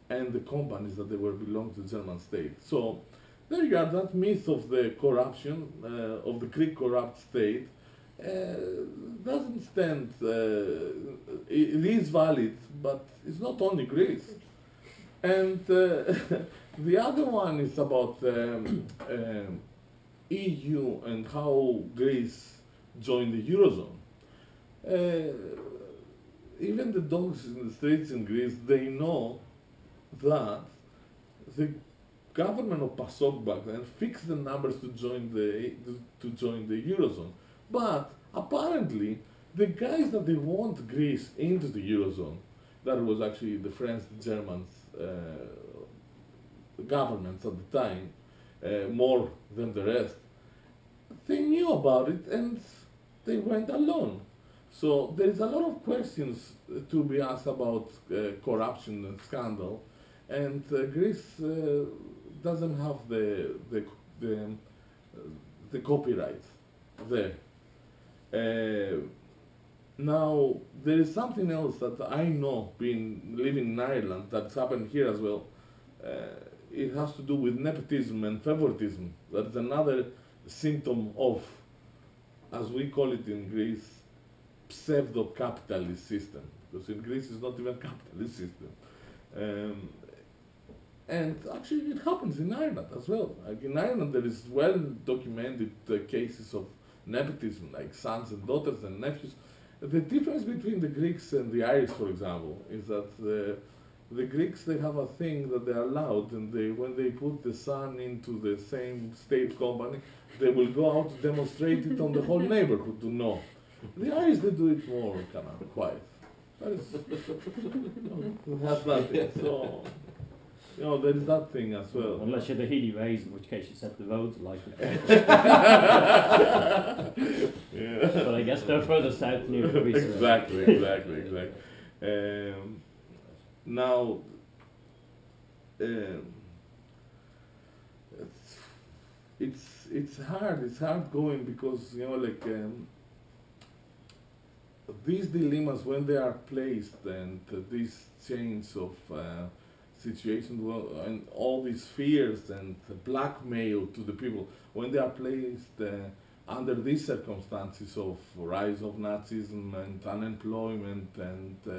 Speaker 3: and the companies that they were belong to the German state. So there you are, that myth of the corruption uh, of the Greek corrupt state uh, doesn't stand. Uh, it, it is valid, but it's not only Greece. And uh, the other one is about um, um, EU and how Greece joined the eurozone. Uh, even the dogs in the streets in Greece, they know that the government of PASOK back then fixed the numbers to join the to join the eurozone. But apparently, the guys that they want Greece into the eurozone, that was actually the French, the Germans, governments at the time, uh, more than the rest, they knew about it and they went alone. So there is a lot of questions uh, to be asked about uh, corruption and scandal, and uh, Greece uh, doesn't have the the the, uh, the copyright there. Uh, now there is something else that I know, being living in Ireland, that's happened here as well. Uh, it has to do with nepotism and favoritism. That is another symptom of, as we call it in Greece, pseudo-capitalist system. Because in Greece it's not even capitalist system. Um, and actually, it happens in Ireland as well. Like in Ireland, there is well documented uh, cases of nepotism, like sons and daughters and nephews. The difference between the Greeks and the Irish, for example, is that the, the Greeks they have a thing that they are allowed, and they when they put the sun into the same state company, they will go out to demonstrate it on the whole neighborhood to know. The Irish they do it more kind of quiet. That is, you know, has nothing. So. You know, there is that thing as well.
Speaker 1: Unless you're the Healy-Raes, in which case you set the roads alight.
Speaker 3: yeah.
Speaker 1: but I guess they're further south near Greece.
Speaker 3: exactly, exactly, exactly. Um, now, um, it's, it's it's hard. It's hard going because you know, like um, these dilemmas when they are placed and uh, these chains of uh, situations and all these fears and blackmail to the people when they are placed uh, under these circumstances of rise of Nazism and unemployment and uh,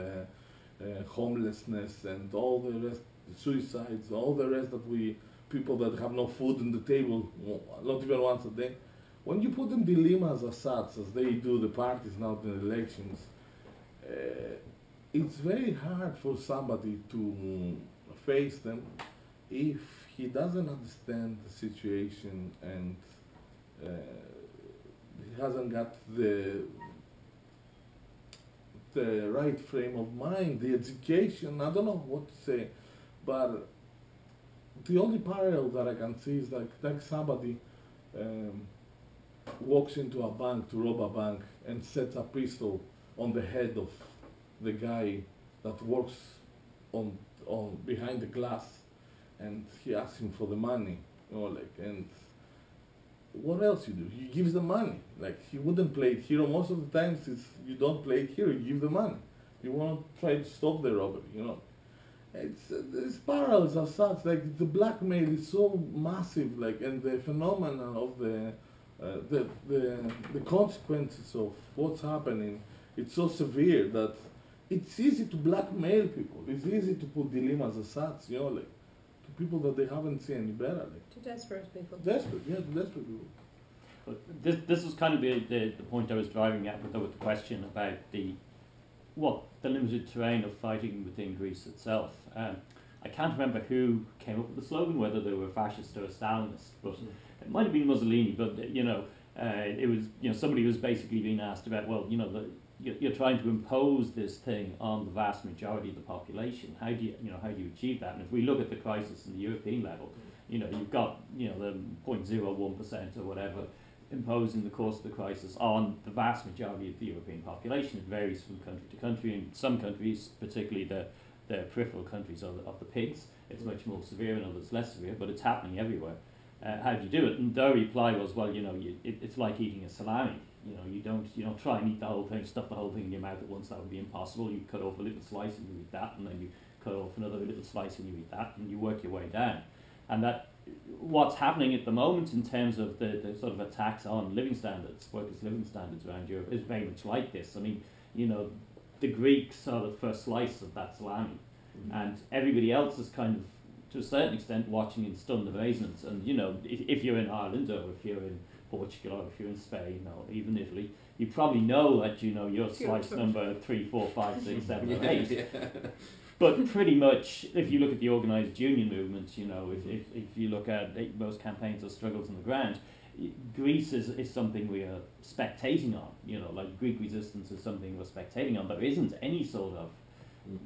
Speaker 3: uh, homelessness and all the rest, suicides, all the rest that we people that have no food on the table, not even once a day. When you put them dilemmas as such, as they do the parties now in the elections, uh, it's very hard for somebody to face them. If he doesn't understand the situation and uh, he hasn't got the the right frame of mind, the education, I don't know what to say, but the only parallel that I can see is like, like somebody um, walks into a bank to rob a bank and sets a pistol on the head of the guy that works on on behind the glass and he asks him for the money you know like and what else you do? He gives the money. Like he wouldn't play it hero most of the times it's you don't play it here you give the money. You want to try to stop the robbery you know? It's uh, it's parallels as such like the blackmail is so massive like and the phenomenon of the uh, the, the the consequences of what's happening it's so severe that it's easy to blackmail people. It's easy to put dilemmas aside, you know, like to people that they haven't seen any better. Like
Speaker 4: To desperate people.
Speaker 3: desperate, yeah, to desperate people.
Speaker 1: But this, this was kind of the, the, the point I was driving at with the, with the question about the what the limited terrain of fighting within Greece itself. Um, I can't remember who came up with the slogan, whether they were fascist or Stalinist, but it might have been Mussolini. But you know, uh, it was you know somebody was basically being asked about well, you know, the, you're, trying to impose this thing on the vast majority of the population. How do you you know how do you achieve that? And if we look at the crisis in the European level, you know, you've got you know the 0.01 percent or whatever imposing the course of the crisis on the vast majority of the European population. It varies from country to country. In some countries, particularly the, the peripheral countries of the, of the pigs, it's much more severe, and others less severe, but it's happening everywhere. Uh, how do you do it? And their reply was, well, you know, you, it, it's like eating a salami. You know, you don't, you know, try and eat the whole thing, stuff the whole thing in your mouth at once. That would be impossible. You cut off a little slice and you eat that, and then you cut off another little slice and you eat that, and you work your way down. And that what's happening at the moment in terms of the, the sort of attacks on living standards, workers' living standards around Europe, is very much like this. I mean, you know, the Greeks are the first slice of that salami,
Speaker 2: Mm-hmm.
Speaker 1: and everybody else is kind of, to a certain extent, watching in stunned amazement. And you know, if, if you're in Ireland or if you're in Portugal or if you're in Spain or even Italy, you probably know that you know your
Speaker 4: Your
Speaker 1: slice
Speaker 4: turn.
Speaker 1: number three, four, five, six, seven, or
Speaker 2: Yeah,
Speaker 1: eight.
Speaker 2: yeah.
Speaker 1: But pretty much, if you look at the organised union movements, you know, if, if, if you look at most campaigns or struggles on the ground, Greece is, is something we are spectating on. You know, like Greek resistance is something we're spectating on. But there isn't any sort of
Speaker 2: Mm.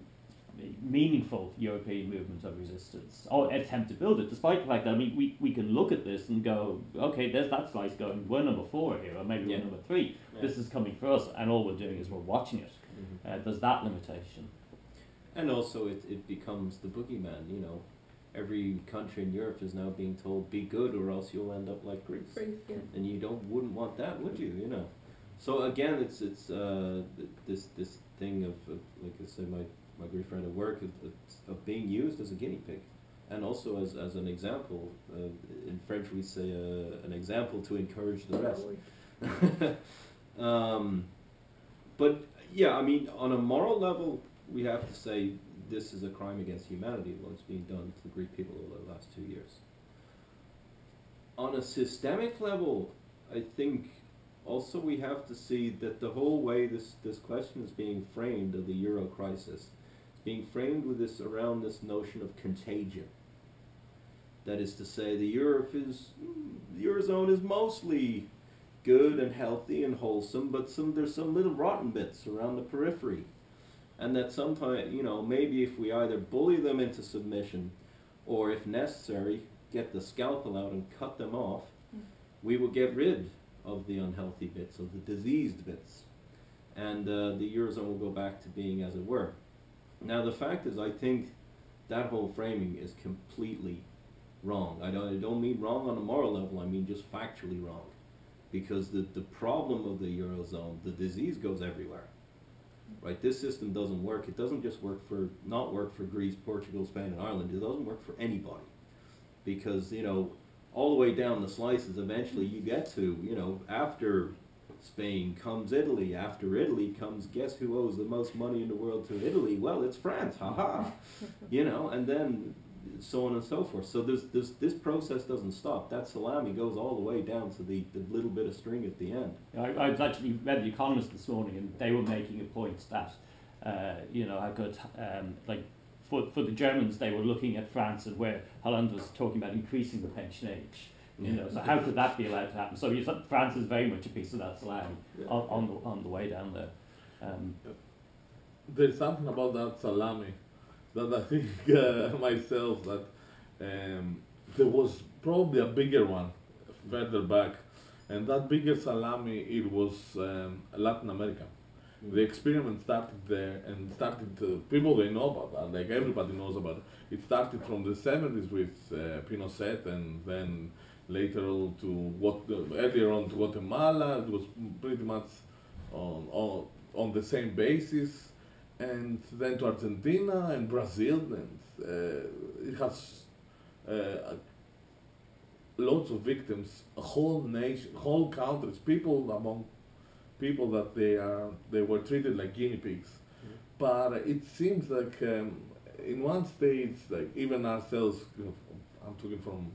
Speaker 1: Meaningful European movement of resistance or attempt to build it, despite the fact that I mean we, we can look at this and go, okay, there's that slice going, we're number four here, or maybe
Speaker 2: Yeah.
Speaker 1: we're number three.
Speaker 2: Yeah.
Speaker 1: This is coming for us, and all we're doing is we're watching it.
Speaker 2: Mhm.
Speaker 1: Uh, there's that limitation.
Speaker 2: And also, it, it becomes the boogeyman. You know, every country in Europe is now being told, "Be good, or else you'll end up like Greece."
Speaker 4: Brief, yeah.
Speaker 2: And you don't wouldn't want that, would you? You know. So again, it's it's uh, th- this this thing of, of like I said, my my Greek friend at work of, being used as a guinea pig. and also as, as an example, uh, in French we say uh, an example to encourage the rest. um, but yeah, I mean, on a moral level, we have to say this is a crime against humanity, what's being done to the Greek people over the last two years. On a systemic level, I think also we have to see that the whole way this, this question is being framed of the euro crisis is being framed with this around this notion of contagion. That is to say, the Europe is the eurozone is mostly good and healthy and wholesome, but some there's some little rotten bits around the periphery, and that sometimes you know maybe if we either bully them into submission, or if necessary, get the scalpel out and cut them off, we will get rid of the unhealthy bits, of the diseased bits, and uh, the eurozone will go back to being as it were. Now the fact is, I think that whole framing is completely wrong. I don't, I don't mean wrong on a moral level. I mean just factually wrong, because the the problem of the eurozone, the disease goes everywhere. Right, this system doesn't work. It doesn't just work for not work for Greece, Portugal, Spain, and Ireland. It doesn't work for anybody, because you know all the way down the slices, eventually you get to, you know, after Spain comes Italy, after Italy comes, guess who owes the most money in the world to Italy? Well, it's France, Ha ha. you know, and then so on and so forth. So this, this, this process doesn't stop. That salami goes all the way down to the, the little bit of string at the end.
Speaker 1: I, I was actually read The Economist this morning, and they were making a point that, uh, you know, how good, um, like, for, for the Germans, they were looking at France and where Hollande was talking about increasing the pension age. You know, so how could that be allowed to happen? So you thought France is very much a piece of that salami on, on, the, on the way down there. Um,
Speaker 3: There's something about that salami that I think uh, myself that um, there was probably a bigger one further back, and that bigger salami it was um, Latin America. The experiment started there and started people they know about that, like everybody knows about it. It started from the 70s with uh, Pinochet and then later on to what earlier on to Guatemala. It was pretty much on, on, on the same basis and then to Argentina and Brazil, and uh, it has uh, lots of victims, a whole nation, whole countries, people among people that they are they were treated like guinea pigs. But it seems like um, in one stage, like even ourselves, I'm talking from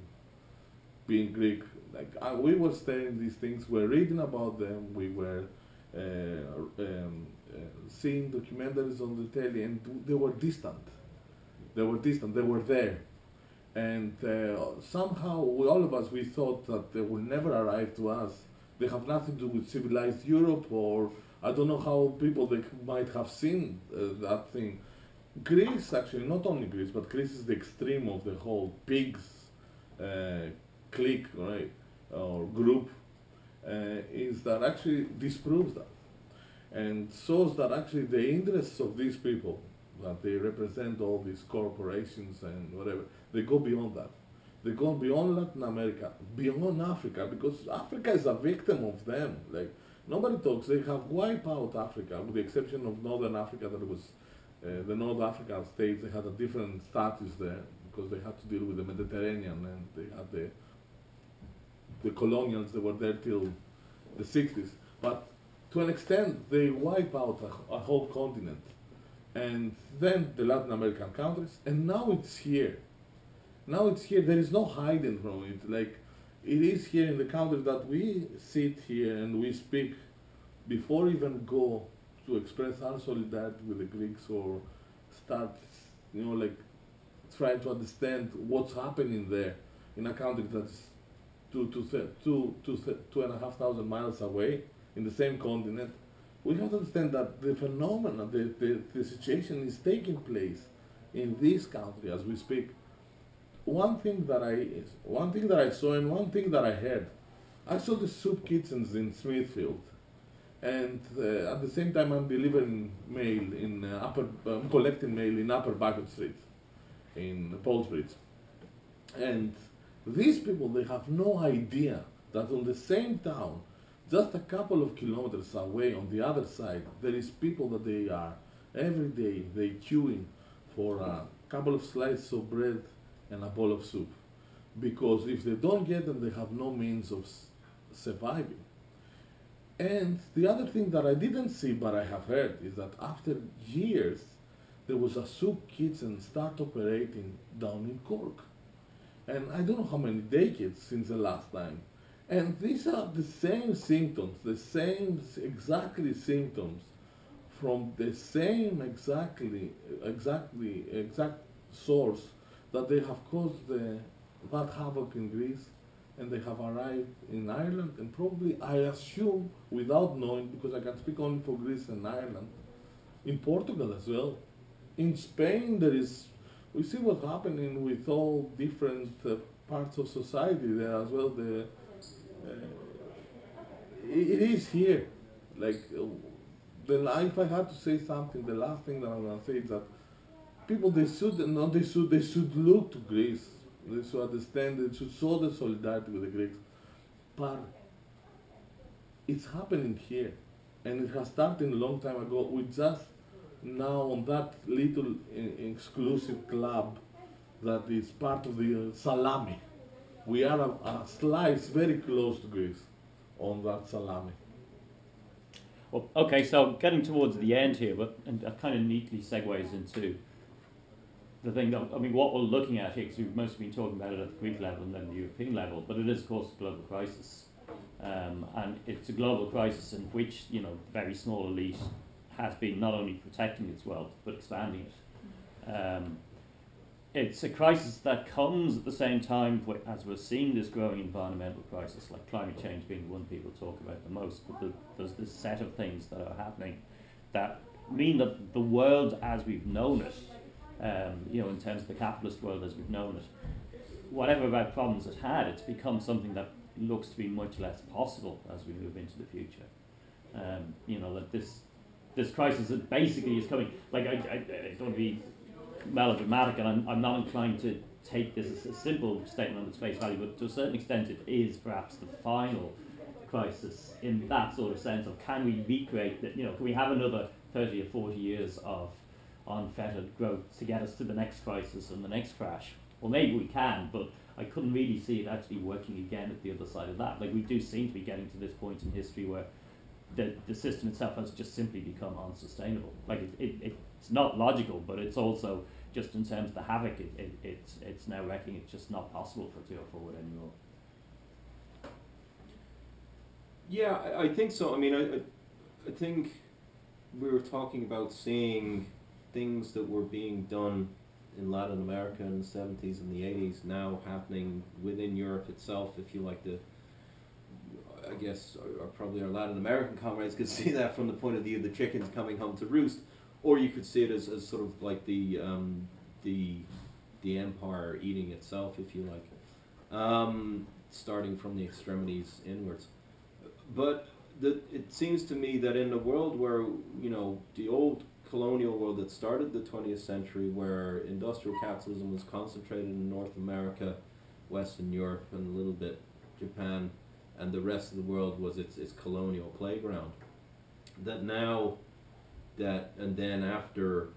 Speaker 3: being Greek, like uh, we were studying these things, we're reading about them, we were uh, um, uh, seeing documentaries on the telly, and they were distant. They were distant. They were there, and uh, somehow we, all of us we thought that they will never arrive to us. They have nothing to do with civilized Europe, or I don't know how people they might have seen uh, that thing. Greece, actually, not only Greece, but Greece is the extreme of the whole pigs uh, clique, right, or group, uh, is that actually disproves that and shows that actually the interests of these people, that they represent all these corporations and whatever, they go beyond that. They go beyond Latin America, beyond Africa, because Africa is a victim of them. Like nobody talks. They have wiped out Africa, with the exception of Northern Africa. That was uh, the North African states. They had a different status there because they had to deal with the Mediterranean and they had the the colonials that were there till the 60s. But to an extent, they wipe out a, a whole continent. And then the Latin American countries, and now it's here. Now it's here. There is no hiding from it. Like it is here in the country that we sit here and we speak before even go to express our solidarity with the Greeks or start, you know, like trying to understand what's happening there in a country that's two, two, two, two, two and a half thousand miles away in the same continent, we have to understand that the phenomenon, the, the, the situation is taking place in this country as we speak. One thing that I, one thing that I saw and one thing that I heard, I saw the soup kitchens in Smithfield, and uh, at the same time I'm delivering mail in uh, upper, I'm collecting mail in Upper Baggot Street, in Ballsbridge, and these people they have no idea that on the same town just a couple of kilometers away on the other side there is people that they are every day they queuing for a couple of slices of bread and a bowl of soup. Because if they don't get them, they have no means of surviving. And the other thing that I didn't see but I have heard is that after years, there was a soup kitchen start operating down in Cork. And I don't know how many decades since the last time. And these are the same symptoms, the same exactly symptoms from the same exactly, exactly, exact source that they have caused the, that havoc in Greece and they have arrived in Ireland and probably, I assume, without knowing, because I can speak only for Greece and Ireland, in Portugal as well. In Spain, there is, we see what's happening with all different uh, parts of society there as well. The, uh, it, is here. Like, the, if I had to say something, the last thing that I'm going to say is that people, they should, not they should, they should look to Greece. They should understand, they should show the solidarity with the Greeks. But it's happening here. And it has started a long time ago. We just now on that little uh, exclusive club that is part of the uh, salami. We are a, a slice very close to Greece on that salami.
Speaker 1: Well, okay, so getting towards the end here, but and that kind of neatly segues into the thing that I mean, what we're looking at here, because we've mostly been talking about it at the Greek level and then the European level, but it is, of course, a global crisis, um, and it's a global crisis in which you know very small elite has been not only protecting its wealth but expanding it. Um, it's a crisis that comes at the same time as we're seeing this growing environmental crisis, like climate change being the one people talk about the most. But the, there's this set of things that are happening that mean that the world as we've known it, um, you know, in terms of the capitalist world as we've known it, whatever about problems it had, it's become something that looks to be much less possible as we move into the future. Um, you know, that this this crisis that basically is coming. Like I, I, I don't want to be melodramatic, and I'm, I'm not inclined to take this as a simple statement on its face value, but to a certain extent, it is perhaps the final crisis in that sort of sense of can we recreate that? You know, can we have another 30 or 40 years of unfettered growth to get us to the next crisis and the next crash? Well, maybe we can, but I couldn't really see it actually working again at the other side of that. Like we do seem to be getting to this point in history where the, the system itself has just simply become unsustainable. Like it, it, it's not logical, but it's also just in terms of the havoc it, it, it's, it's now wrecking, it's just not possible for it to go forward anymore.
Speaker 2: Yeah, I, I think so. I mean, I, I, I think we were talking about seeing things that were being done in Latin America in the 70s and the 80s now happening within Europe itself, if you like to. I guess, or, or probably our Latin American comrades could see that from the point of view of the chickens coming home to roost, or you could see it as, as sort of like the um, the the empire eating itself, if you like, um, starting from the extremities inwards. But the, it seems to me that in the world where you know the old colonial world that started the 20th century, where industrial capitalism was concentrated in North America, Western Europe, and a little bit Japan, and the rest of the world was its its colonial playground. That now, that and then after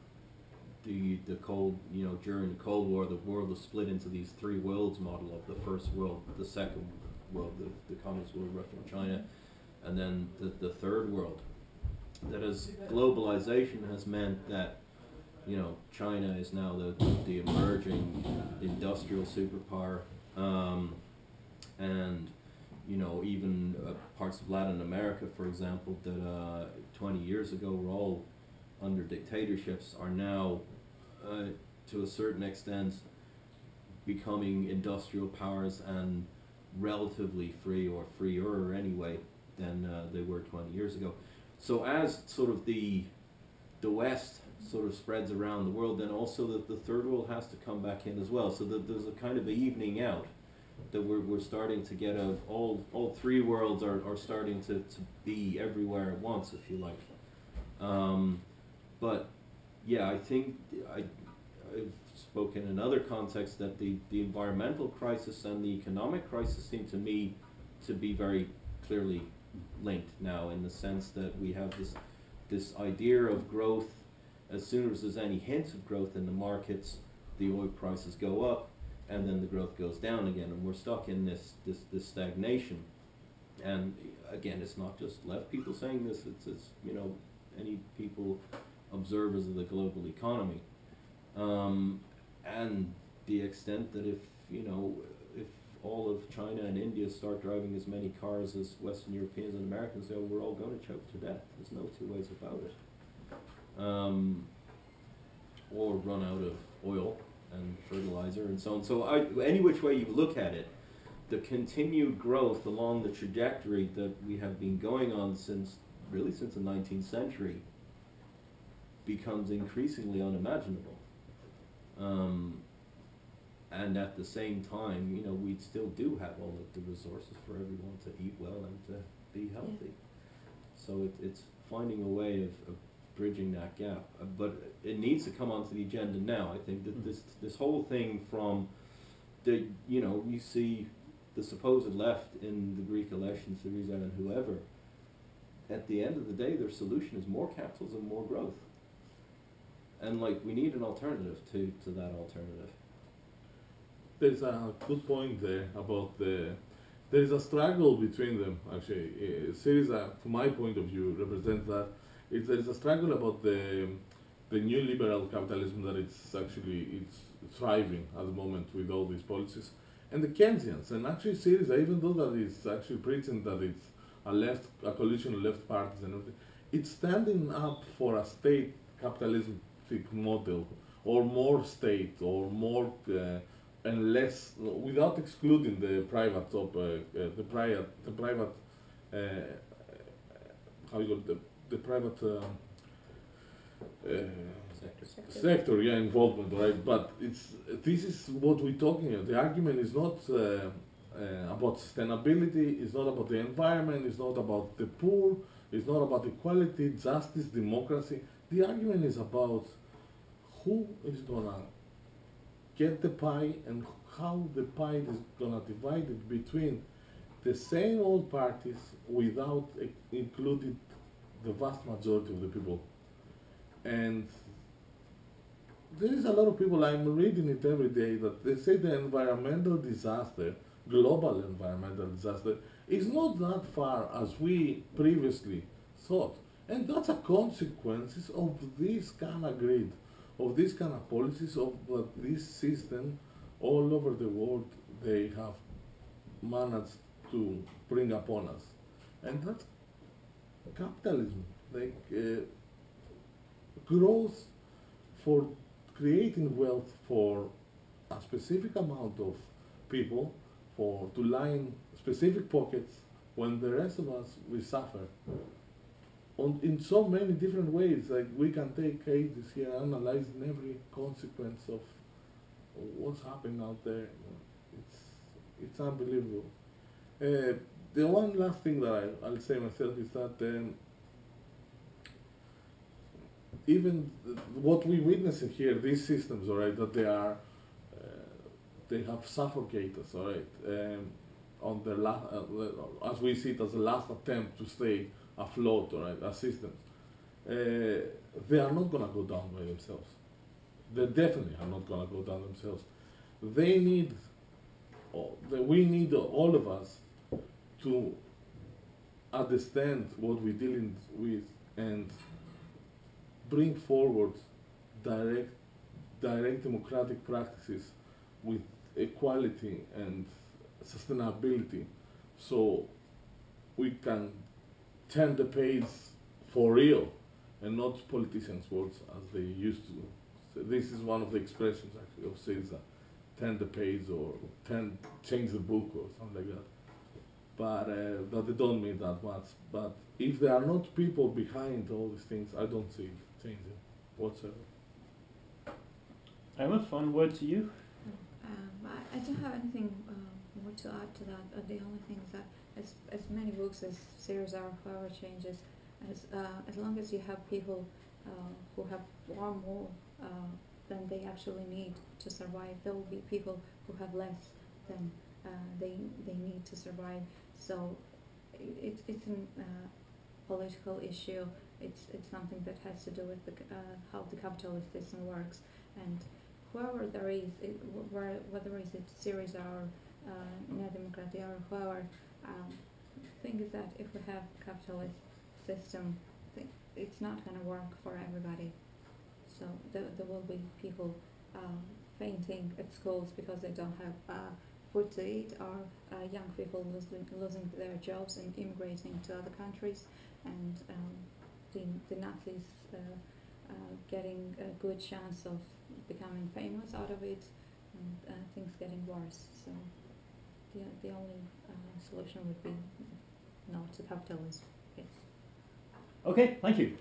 Speaker 2: the the cold you know during the Cold War, the world was split into these three worlds model of the first world, the second world, the, the communist world, Russia and China, and then the, the third world. That as globalization has meant that you know China is now the the emerging industrial superpower, um, and you know even uh, parts of Latin America, for example, that uh, 20 years ago were all under dictatorships are now, uh, to a certain extent, becoming industrial powers and relatively free or freer anyway than uh, they were 20 years ago. So as sort of the the West sort of spreads around the world, then also the, the third world has to come back in as well. So that there's a kind of evening out that we're, we're starting to get of all all three worlds are, are starting to, to be everywhere at once, if you like. Um, but yeah, I think I, I've spoken in other contexts that the, the environmental crisis and the economic crisis seem to me to be very clearly linked now in the sense that we have this this idea of growth as soon as there's any hint of growth in the markets the oil prices go up and then the growth goes down again, and we're stuck in this this, this stagnation. And again, it's not just left people saying this; it's, it's you know any people observers of the global economy, um, and the extent that if you know if all of China and India start driving as many cars as Western Europeans and Americans, then we're all going to choke to death. There's no two ways about it. Um, or run out of oil and fertilizer and so on. So I, any which way you look at it, the continued growth along the trajectory that we have been going on since really since the 19th century becomes increasingly unimaginable. Um, and at the same time, you know, we still do have all of the resources for everyone to eat well and to be healthy. So it, it's finding a way of, of bridging that gap. Uh, but it needs to come onto the agenda now. I think that
Speaker 1: Mm.
Speaker 2: this this whole thing from the you know you see the supposed left in the Greek election, Syriza and whoever. At the end of the day, their solution is more capitalism, more growth. And like we need an alternative to, to that alternative.
Speaker 3: There's a good point there about the. There is a struggle between them. Actually, uh, Syriza, from my point of view, represents that. It's, there is a struggle about the the neoliberal capitalism that it's actually it's thriving at the moment with all these policies, and the Keynesians. And actually, Syriza, even though that it's actually preaching that it's a left, a coalition of left parties and everything, it's standing up for a state capitalistic model, or more state, or more uh, and less, without excluding the private top, uh, uh, the private, the private, uh, how you call it, the, the private. Um, uh,
Speaker 2: Sector.
Speaker 4: Sector.
Speaker 3: sector, yeah, involvement, right? But it's this is what we're talking about. The argument is not uh, uh, about sustainability. It's not about the environment. It's not about the poor. It's not about equality, justice, democracy. The argument is about who is gonna get the pie and how the pie is gonna divide it between the same old parties without uh, including the vast majority of the people. And there is a lot of people, I'm reading it every day, that they say the environmental disaster, global environmental disaster, is not that far as we previously thought. And that's a consequence of this kind of grid, of this kind of policies, of this system all over the world they have managed to bring upon us. And that's capitalism, like uh, growth for creating wealth for a specific amount of people, for to line specific pockets, when the rest of us we suffer. On, in so many different ways, like we can take cases here, analyzing every consequence of what's happening out there. It's it's unbelievable. Uh, the one last thing that I, I'll say myself is that um, even what we witnessing here, these systems, all right, that they are, uh, they have suffocated us, all right, um, on the last, uh, as we see it as the last attempt to stay afloat, all right, as systems. Uh, they are not gonna go down by themselves. They definitely are not gonna go down themselves. They need, oh, the, we need all of us to understand what we're dealing with and bring forward direct, direct democratic practices with equality and sustainability, so we can turn the page for real and not politicians' words as they used to. So this is one of the expressions actually of Syriza, turn the page or turn, change the book or something like that. But uh, but they don't mean that much. But if there are not people behind all these things, I don't see it changing whatsoever.
Speaker 1: Emma, final word to you.
Speaker 4: Um, I, I don't have anything uh, more to add to that. Uh, the only thing is that as, as many books as series are, however changes, as uh, as long as you have people uh, who have far more uh, than they actually need to survive, there will be people who have less than uh, they they need to survive. So it, it's a uh, political issue. It's it's something that has to do with the, uh, how the capitalist system works and whoever there is, it, wh- whether it's Syriza or uh, Nea Demokratia or whoever, um, thing is that if we have capitalist system, it's not going to work for everybody. So there, there will be people um, fainting at schools because they don't have uh, food to eat, or uh, young people losing, losing their jobs and immigrating to other countries, and um, the, the Nazis uh, uh, getting a good chance of becoming famous out of it, and uh, things getting worse. So the, the only uh, solution would be not to capitalism. Yes.
Speaker 1: Okay, thank you.